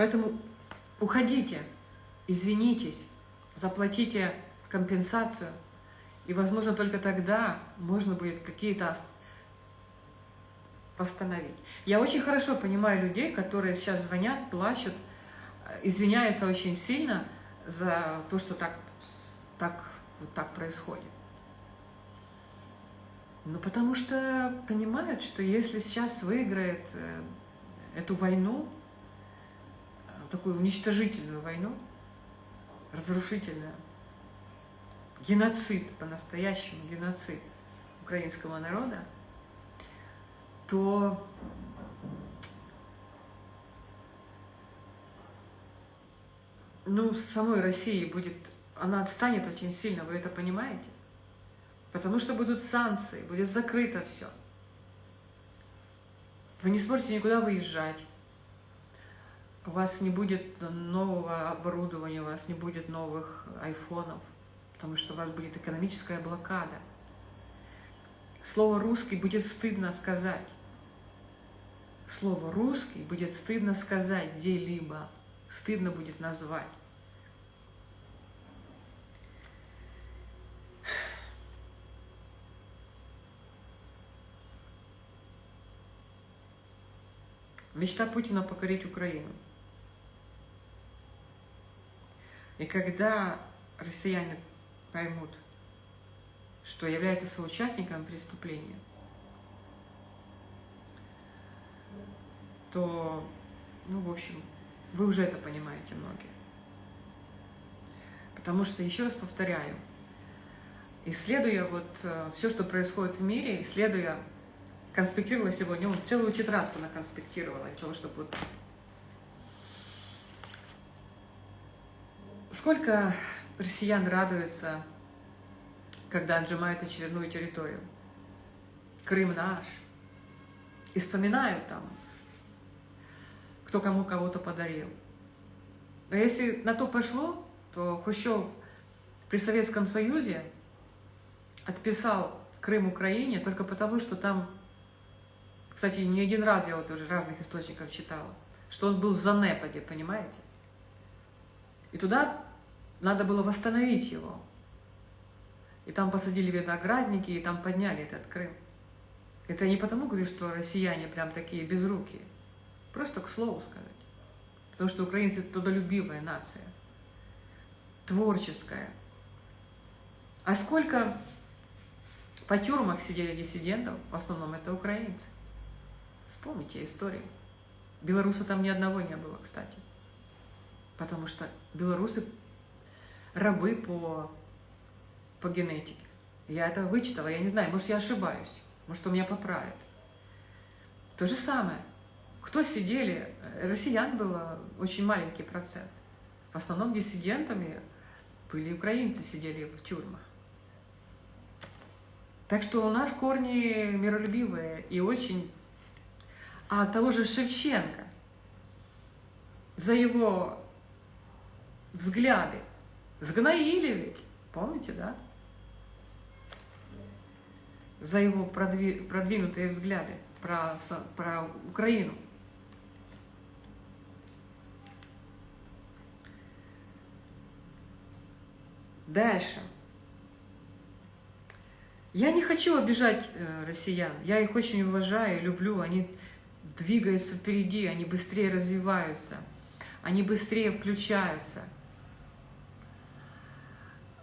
Поэтому уходите, извинитесь, заплатите компенсацию, и, возможно, только тогда можно будет какие-то восстановить. Я очень хорошо понимаю людей, которые сейчас звонят, плачут, извиняются очень сильно за то, что так, так, вот так происходит. Ну, потому что понимают, что если сейчас выиграет э, эту войну, такую уничтожительную войну, разрушительную, геноцид, по-настоящему геноцид украинского народа, то ну, самой России будет, она отстанет очень сильно, вы это понимаете? Потому что будут санкции, будет закрыто все. Вы не сможете никуда выезжать у вас не будет нового оборудования, у вас не будет новых айфонов, потому что у вас будет экономическая блокада. Слово «русский» будет стыдно сказать. Слово «русский» будет стыдно сказать где-либо, стыдно будет назвать. Мечта Путина покорить Украину – И когда россияне поймут, что является соучастником преступления, то, ну, в общем, вы уже это понимаете многие. Потому что, еще раз повторяю, исследуя вот э, все, что происходит в мире, исследуя, конспектировала сегодня, вот целую тетрадку наконспектировала, для того, чтобы вот... Сколько россиян радуется, когда отжимают очередную территорию. Крым наш. И вспоминают там, кто кому кого-то подарил. А если на то пошло, то Хрущев при Советском Союзе отписал Крым Украине только потому, что там, кстати, не один раз я вот уже разных источников читала, что он был в занепаде, понимаете? И туда надо было восстановить его. И там посадили виноградники, и там подняли этот Крым. Это не потому говорю, что россияне прям такие безрукие. Просто к слову сказать. Потому что украинцы – трудолюбивая нация. Творческая. А сколько по тюрьмах сидели диссидентов, в основном это украинцы. Вспомните историю. Белоруса там ни одного не было, кстати. Потому что белорусы рабы по, по генетике. Я это вычитала, я не знаю, может, я ошибаюсь, может, у меня поправят. То же самое. Кто сидели? Россиян было очень маленький процент. В основном диссидентами были украинцы, сидели в тюрьмах. Так что у нас корни миролюбивые и очень... А того же Шевченко, за его взгляды, сгноили ведь, помните, да? За его продвинутые взгляды про, про Украину. Дальше. Я не хочу обижать э, россиян. Я их очень уважаю, люблю. Они двигаются впереди, они быстрее развиваются, они быстрее включаются.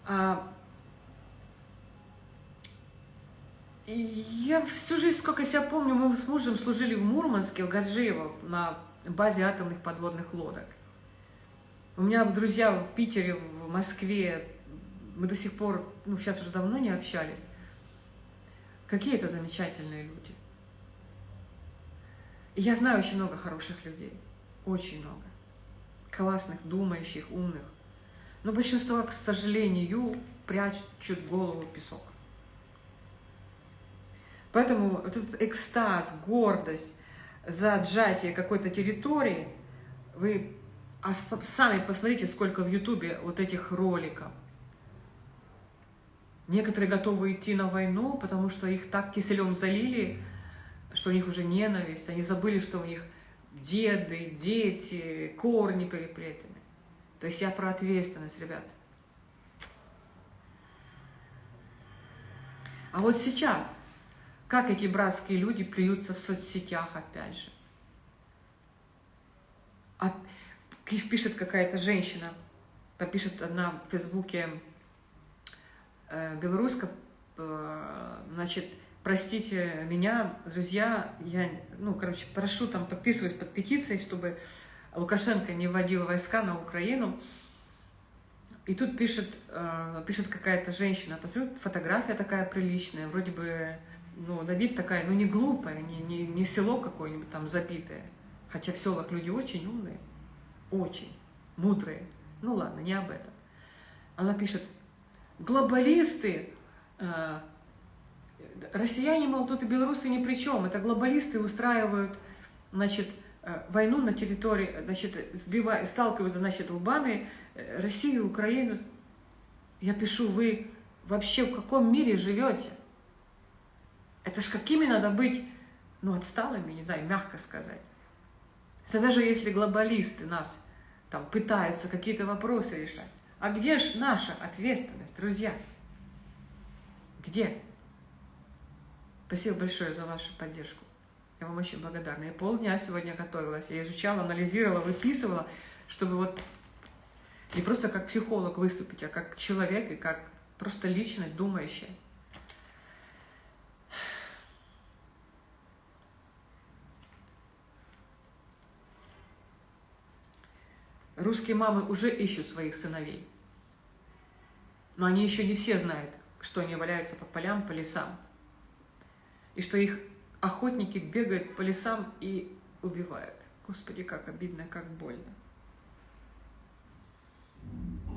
А, я всю жизнь, сколько себя помню, мы с мужем служили в Мурманске, в Гаджиево, на базе атомных подводных лодок. У меня друзья в Питере, в Москве, мы до сих пор, ну, сейчас уже давно не общались. Какие это замечательные люди. Я знаю очень много хороших людей. Очень много. Классных, думающих, умных. Но большинство, к сожалению, прячут голову в песок. Поэтому вот этот экстаз, гордость за отжатие какой-то территории, вы сами посмотрите, сколько в Ютубе вот этих роликов. Некоторые готовы идти на войну, потому что их так киселем залили, что у них уже ненависть. Они забыли, что у них деды, дети, корни переплетены. То есть я про ответственность, ребят. А вот сейчас, как эти братские люди плюются в соцсетях опять же. А, пишет какая-то женщина, попишет одна в Фейсбуке э, белоруска, э, значит, простите меня, друзья, я, ну, короче, прошу там, подписываюсь под петицией, чтобы Лукашенко не вводил войска на Украину. И тут пишет, э, пишет какая-то женщина, посмотрю, фотография такая приличная, вроде бы, ну, на вид такая, ну, не глупая, не, не, не село какое-нибудь там забитое. Хотя в селах люди очень умные, очень мудрые. Ну ладно, не об этом. Она пишет, глобалисты, э, россияне, мол, тут и белорусы ни при чем, это глобалисты устраивают, значит, войну на территории, значит, сбивая, сталкиваются, значит, лбами э, Россию, Украину. Я пишу, вы вообще в каком мире живете? Это ж какими надо быть, ну, отсталыми, не знаю, мягко сказать. Это даже если глобалисты нас там пытаются какие-то вопросы решать. А где же наша ответственность, друзья? Где? Спасибо большое за вашу поддержку. Я вам очень благодарна. Я полдня сегодня готовилась. Я изучала, анализировала, выписывала, чтобы вот не просто как психолог выступить, а как человек и как просто личность думающая. Русские мамы уже ищут своих сыновей. Но они еще не все знают, что они валяются по полям, по лесам. И что их охотники бегают по лесам и убивают. Господи, как обидно, как больно.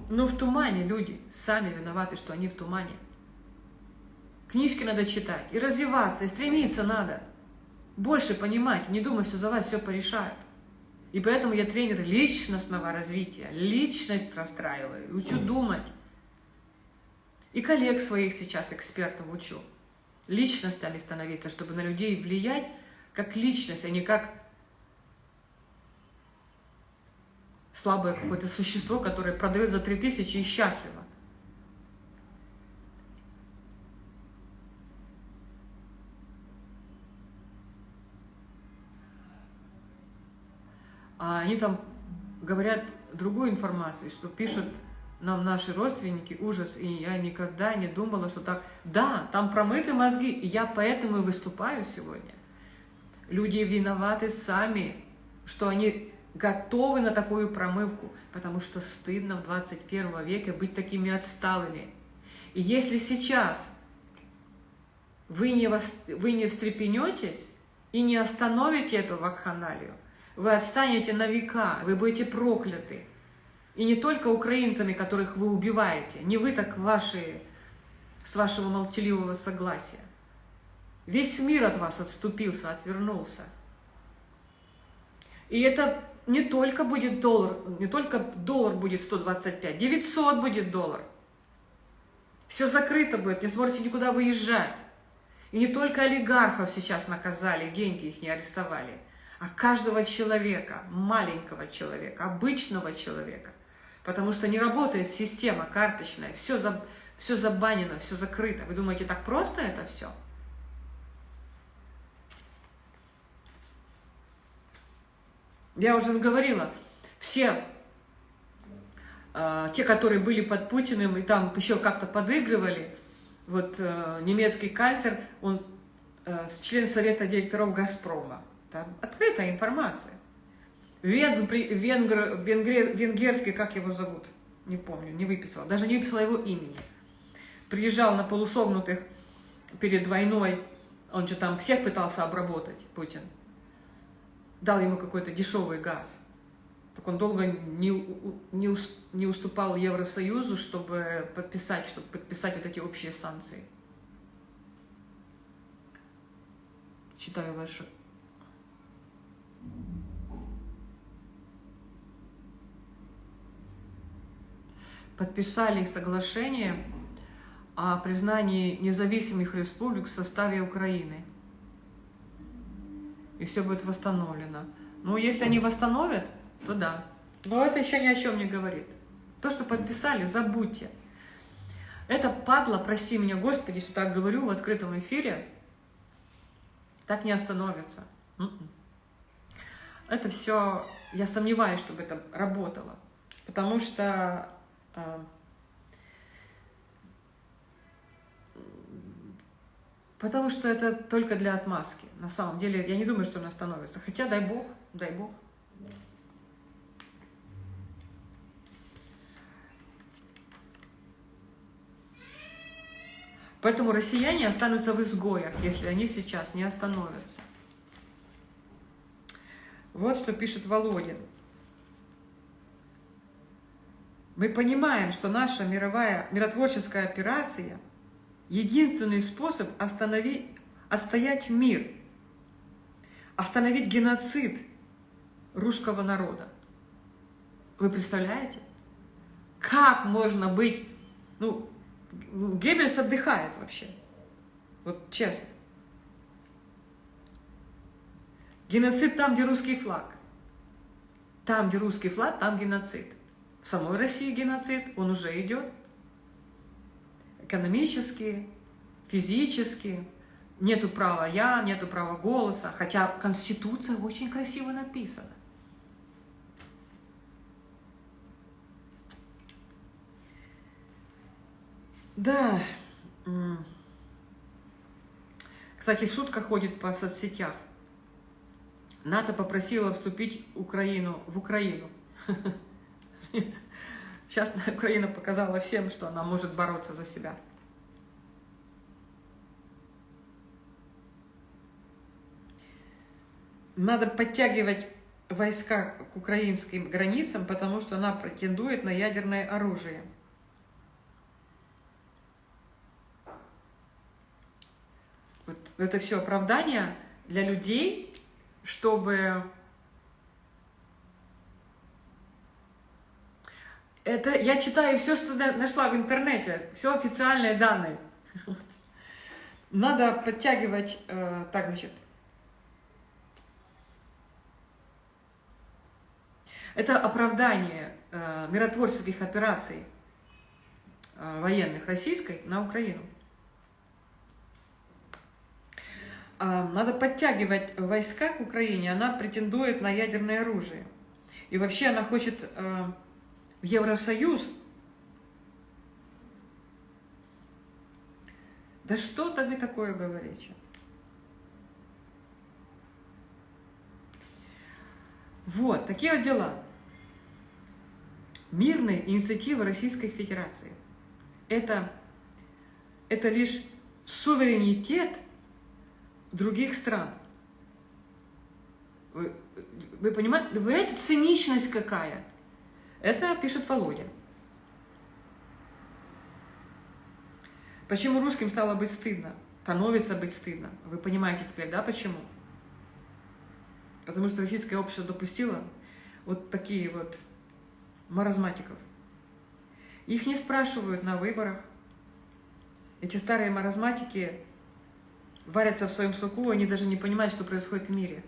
Но в тумане люди сами виноваты, что они в тумане. Книжки надо читать, и развиваться, и стремиться надо. Больше понимать, не думать, что за вас все порешают. И поэтому я тренер личностного развития, личность простраиваю, учу думать. И коллег своих сейчас, экспертов, учу. Личностями становиться, чтобы на людей влиять как личность, а не как слабое какое-то существо, которое продает за 3000 и счастливо. А они там говорят другую информацию, что пишут нам наши родственники, ужас, и я никогда не думала, что так... Да, там промыты мозги, и я поэтому и выступаю сегодня. Люди виноваты сами, что они готовы на такую промывку, потому что стыдно в 21 веке быть такими отсталыми. И если сейчас вы не, вос... вы не встрепенетесь и не остановите эту вакханалию, вы отстанете на века, вы будете прокляты. И не только украинцами, которых вы убиваете, не вы так ваши, с вашего молчаливого согласия. Весь мир от вас отступился, отвернулся. И это не только будет доллар, не только доллар будет 125, 900 будет доллар. Все закрыто будет, не сможете никуда выезжать. И не только олигархов сейчас наказали, деньги их не арестовали, а каждого человека, маленького человека, обычного человека. Потому что не работает система карточная, все, за, все забанено, все закрыто. Вы думаете, так просто это все? Я уже говорила, все э, те, которые были под Путиным и там еще как-то подыгрывали, вот э, немецкий канцлер, он э, член совета директоров «Газпрома». Там открытая информация. Венгр, венгр, венгер, венгерский, как его зовут, не помню, не выписала, даже не выписала его имени. Приезжал на полусогнутых перед войной, он же там всех пытался обработать, Путин дал ему какой-то дешевый газ. Так он долго не, не, не уступал Евросоюзу, чтобы подписать, чтобы подписать вот эти общие санкции. Читаю вашу. Подписали соглашение о признании независимых республик в составе Украины и все будет восстановлено. Ну, если они восстановят, то да. Но это еще ни о чем не говорит. То, что подписали, забудьте. Это падла, прости меня, Господи, что так говорю в открытом эфире, так не остановится. М-м. Это все, я сомневаюсь, чтобы это работало. Потому что Потому что это только для отмазки. На самом деле, я не думаю, что он остановится. Хотя, дай бог, дай бог. Поэтому россияне останутся в изгоях, если они сейчас не остановятся. Вот что пишет Володин. Мы понимаем, что наша мировая миротворческая операция – единственный способ остановить, отстоять мир, остановить геноцид русского народа. Вы представляете? Как можно быть... Ну, Геббельс отдыхает вообще. Вот честно. Геноцид там, где русский флаг. Там, где русский флаг, там геноцид. В самой России геноцид, он уже идет экономически, физически, нету права «я», нету права голоса, хотя Конституция очень красиво написана. Да. Кстати, шутка ходит по соцсетях. НАТО попросила вступить Украину в Украину. Сейчас Украина показала всем, что она может бороться за себя. Надо подтягивать войска к украинским границам, потому что она претендует на ядерное оружие. Вот это все оправдание для людей, чтобы это я читаю все, что нашла в интернете, все официальные данные. Надо подтягивать, э, так, значит, Это оправдание э, миротворческих операций э, военных российской на Украину. Э, надо подтягивать войска к Украине, она претендует на ядерное оружие. И вообще она хочет э, в Евросоюз. Да что-то вы такое говорите. Вот, такие вот дела. Мирные инициативы Российской Федерации. Это, это лишь суверенитет других стран. Вы, вы, понимаете, вы понимаете, циничность какая? Это пишет Володя. Почему русским стало быть стыдно? Становится быть стыдно. Вы понимаете теперь, да, почему? Потому что российское общество допустило вот такие вот маразматиков. Их не спрашивают на выборах. Эти старые маразматики варятся в своем соку, они даже не понимают, что происходит в мире.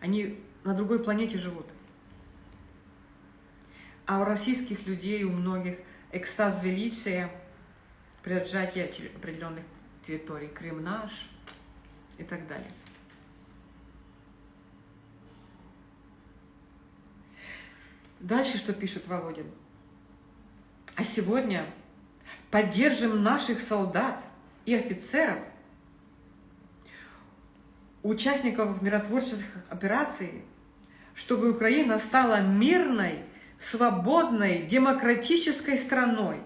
Они на другой планете живут. А у российских людей, у многих экстаз величия при отжатии определенных территорий, Крым наш и так далее. Дальше что пишет Володин? А сегодня поддержим наших солдат и офицеров, участников миротворческих операций, чтобы Украина стала мирной, свободной, демократической страной.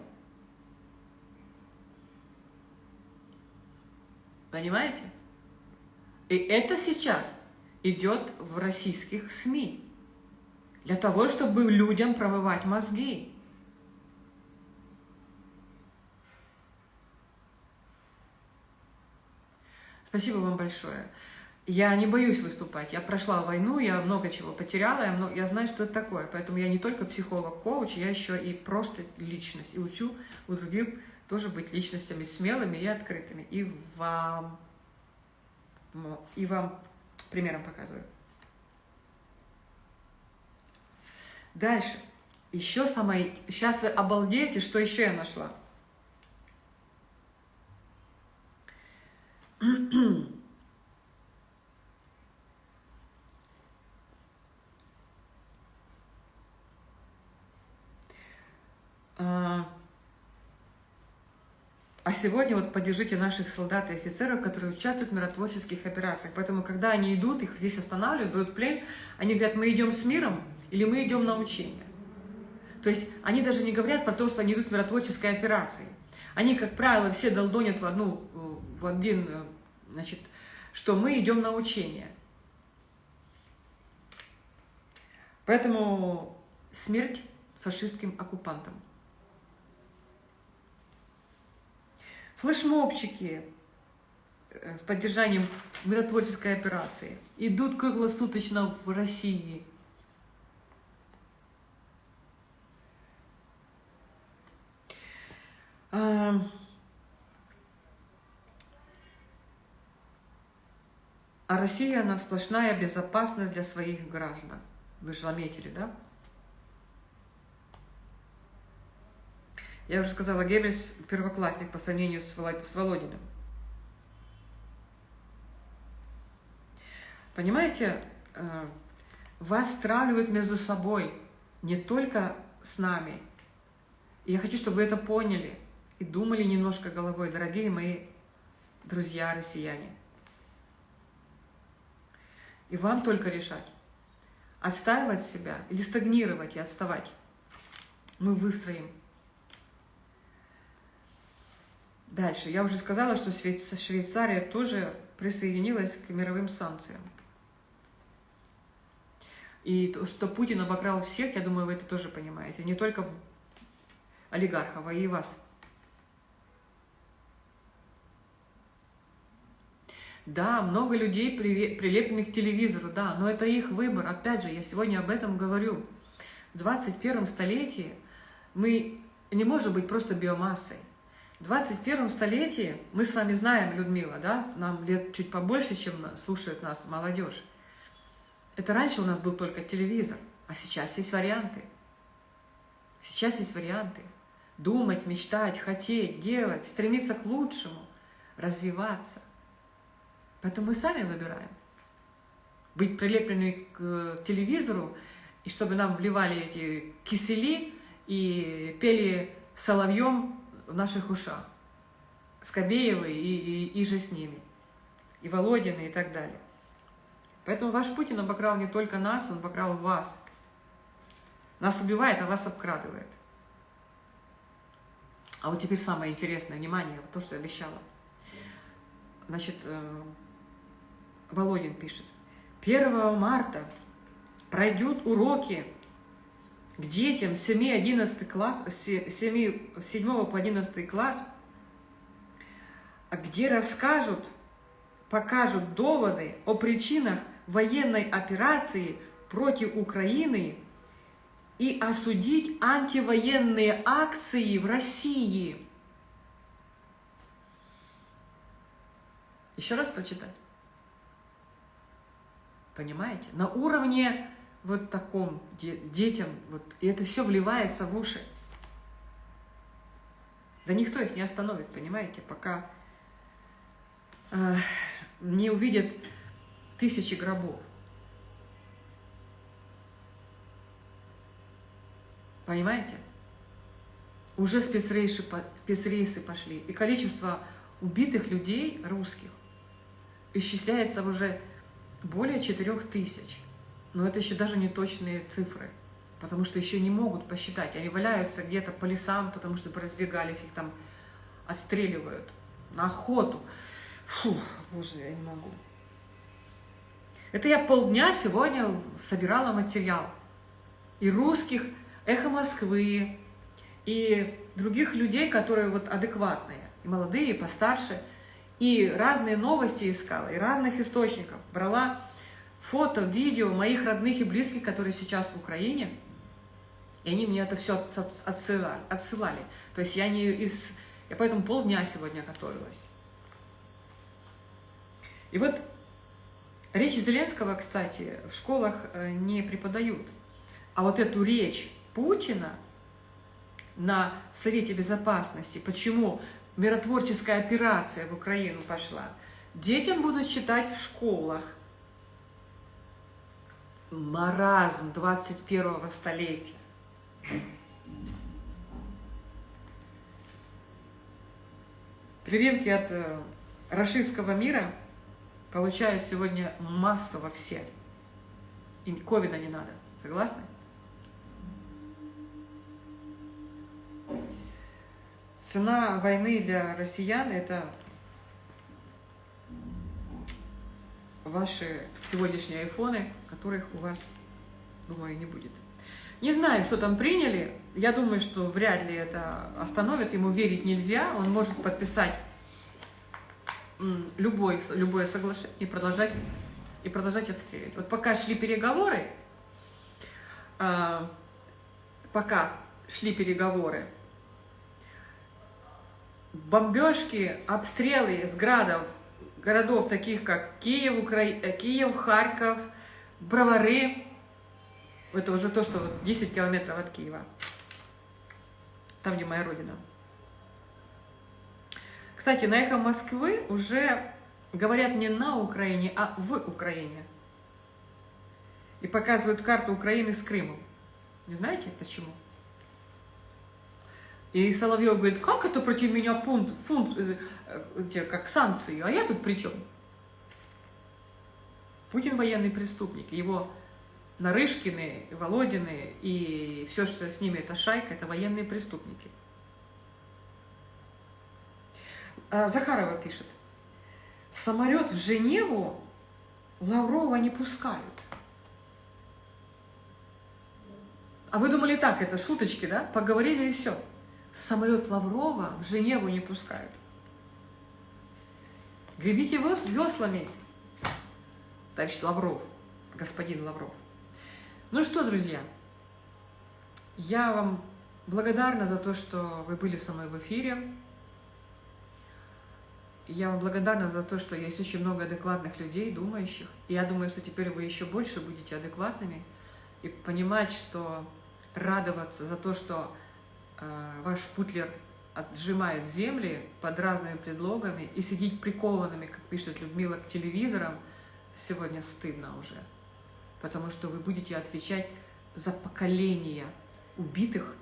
Понимаете? И это сейчас идет в российских СМИ для того, чтобы людям промывать мозги. Спасибо вам большое. Я не боюсь выступать. Я прошла войну, я много чего потеряла, я, много, я знаю, что это такое. Поэтому я не только психолог-коуч, я еще и просто личность. И учу у других тоже быть личностями смелыми и открытыми. И вам, и вам примером показываю. Дальше. Еще самое... Сейчас вы обалдеете, что еще я нашла. А, а сегодня вот поддержите наших солдат и офицеров, которые участвуют в миротворческих операциях. Поэтому, когда они идут, их здесь останавливают, берут плен, они говорят, мы идем с миром, или мы идем на учение. То есть они даже не говорят про то, что они идут с миротворческой операцией. Они, как правило, все долдонят в, одну, в один, значит, что мы идем на учение. Поэтому смерть фашистским оккупантам. Флешмобчики э, с поддержанием миротворческой операции идут круглосуточно в России – А Россия, она сплошная безопасность для своих граждан. Вы же заметили, да? Я уже сказала, Геббельс первоклассник по сравнению с, Володиным. Понимаете, э, вас стравливают между собой, не только с нами. И я хочу, чтобы вы это поняли и думали немножко головой, дорогие мои друзья россияне. И вам только решать, отстаивать себя или стагнировать и отставать. Мы выстроим. Дальше. Я уже сказала, что Швейцария тоже присоединилась к мировым санкциям. И то, что Путин обокрал всех, я думаю, вы это тоже понимаете. Не только олигархов, а и вас. Да, много людей прилепленных к телевизору, да, но это их выбор. Опять же, я сегодня об этом говорю. В 21 столетии мы не можем быть просто биомассой. В 21 столетии, мы с вами знаем, Людмила, да, нам лет чуть побольше, чем слушает нас молодежь. Это раньше у нас был только телевизор, а сейчас есть варианты. Сейчас есть варианты. Думать, мечтать, хотеть, делать, стремиться к лучшему, развиваться. Поэтому мы сами выбираем. Быть прилеплены к телевизору, и чтобы нам вливали эти кисели и пели соловьем в наших ушах. Скобеевы и, и, и же с ними. И Володины и так далее. Поэтому ваш Путин обокрал не только нас, он обокрал вас. Нас убивает, а вас обкрадывает. А вот теперь самое интересное, внимание, то, что я обещала. Значит, э, Володин пишет. 1 марта пройдут уроки к детям 7-11 класс, 7, 7 по 11 класс, где расскажут, покажут доводы о причинах военной операции против Украины и осудить антивоенные акции в России. Еще раз прочитать. Понимаете? На уровне вот таком детям, вот, и это все вливается в уши. Да никто их не остановит, понимаете, пока э, не увидят тысячи гробов. Понимаете? Уже спецрейсы, спецрейсы пошли. И количество убитых людей русских исчисляется уже более 4 тысяч. Но это еще даже не точные цифры, потому что еще не могут посчитать. Они валяются где-то по лесам, потому что разбегались, их там отстреливают на охоту. Фу, боже, я не могу. Это я полдня сегодня собирала материал. И русских, эхо Москвы, и других людей, которые вот адекватные, и молодые, и постарше, и разные новости искала, и разных источников. Брала фото, видео моих родных и близких, которые сейчас в Украине, и они мне это все отсылали. отсылали. То есть я не из... Я поэтому полдня сегодня готовилась. И вот речь Зеленского, кстати, в школах э, не преподают. А вот эту речь Путина на Совете Безопасности, почему миротворческая операция в Украину пошла, детям будут читать в школах – маразм 21 столетия. Прививки от э, рашистского мира получают сегодня массово все. И ковида не надо. Согласны? Цена войны для россиян – это ваши сегодняшние айфоны, которых у вас, думаю, не будет. Не знаю, что там приняли. Я думаю, что вряд ли это остановит. Ему верить нельзя. Он может подписать любой, любое соглашение и продолжать, и продолжать обстреливать. Вот пока шли переговоры, а, пока шли переговоры, бомбежки, обстрелы с градов городов, таких как Киев, Укра... Э, Киев, Харьков, Бровары. Это уже то, что 10 километров от Киева. Там, где моя родина. Кстати, на «Эхо Москвы» уже говорят не на Украине, а в Украине. И показывают карту Украины с Крымом. Не знаете почему? И Соловьев говорит, как это против меня пункт, фунт, э, э, как санкции, а я тут при чем? Путин военный преступник, его Нарышкины, Володины и все, что с ними, это шайка, это военные преступники. А Захарова пишет, самолет в Женеву Лаврова не пускают. А вы думали так, это шуточки, да? Поговорили и все. Самолет Лаврова в Женеву не пускают. Гребите веслами, товарищ Лавров, господин Лавров. Ну что, друзья, я вам благодарна за то, что вы были со мной в эфире. Я вам благодарна за то, что есть очень много адекватных людей, думающих. И я думаю, что теперь вы еще больше будете адекватными и понимать, что радоваться за то, что э, ваш путлер отжимает земли под разными предлогами и сидеть прикованными, как пишет Людмила, к телевизорам, сегодня стыдно уже. Потому что вы будете отвечать за поколения убитых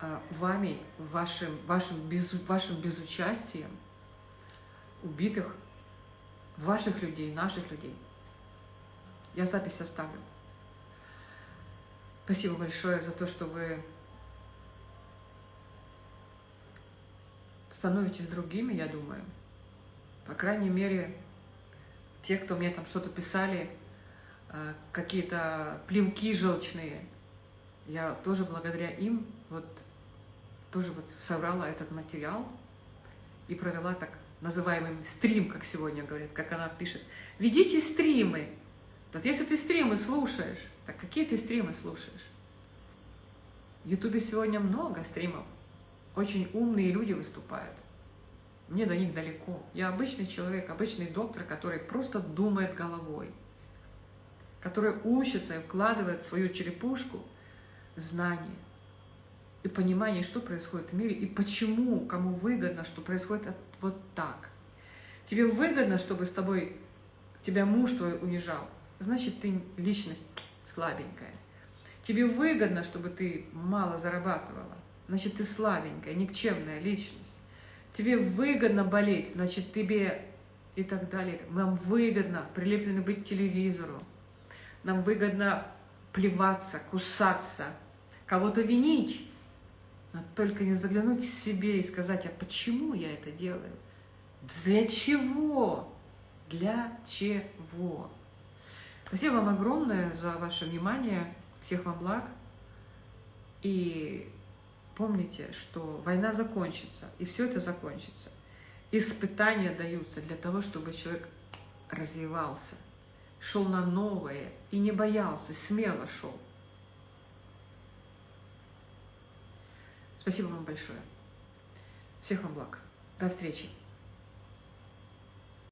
э, вами, вашим, вашим, без, вашим безучастием, убитых ваших людей, наших людей. Я запись оставлю. Спасибо большое за то, что вы становитесь другими, я думаю. По крайней мере, те, кто мне там что-то писали, э, какие-то плевки желчные, я тоже благодаря им вот тоже вот собрала этот материал и провела так называемый стрим, как сегодня говорит, как она пишет. Ведите стримы. Вот если ты стримы слушаешь, так какие ты стримы слушаешь? В Ютубе сегодня много стримов. Очень умные люди выступают. Мне до них далеко. Я обычный человек, обычный доктор, который просто думает головой, который учится и вкладывает в свою черепушку знания и понимание, что происходит в мире и почему, кому выгодно, что происходит вот так. Тебе выгодно, чтобы с тобой тебя муж твой унижал, значит, ты личность слабенькая. Тебе выгодно, чтобы ты мало зарабатывала, значит, ты слабенькая, никчемная личность. Тебе выгодно болеть, значит, тебе и так далее. Нам выгодно прилеплены быть к телевизору. Нам выгодно плеваться, кусаться, кого-то винить. Но только не заглянуть к себе и сказать, а почему я это делаю? Для чего? Для чего? Спасибо вам огромное за ваше внимание. Всех вам благ. И помните, что война закончится, и все это закончится. Испытания даются для того, чтобы человек развивался, шел на новое и не боялся, смело шел. Спасибо вам большое. Всех вам благ. До встречи.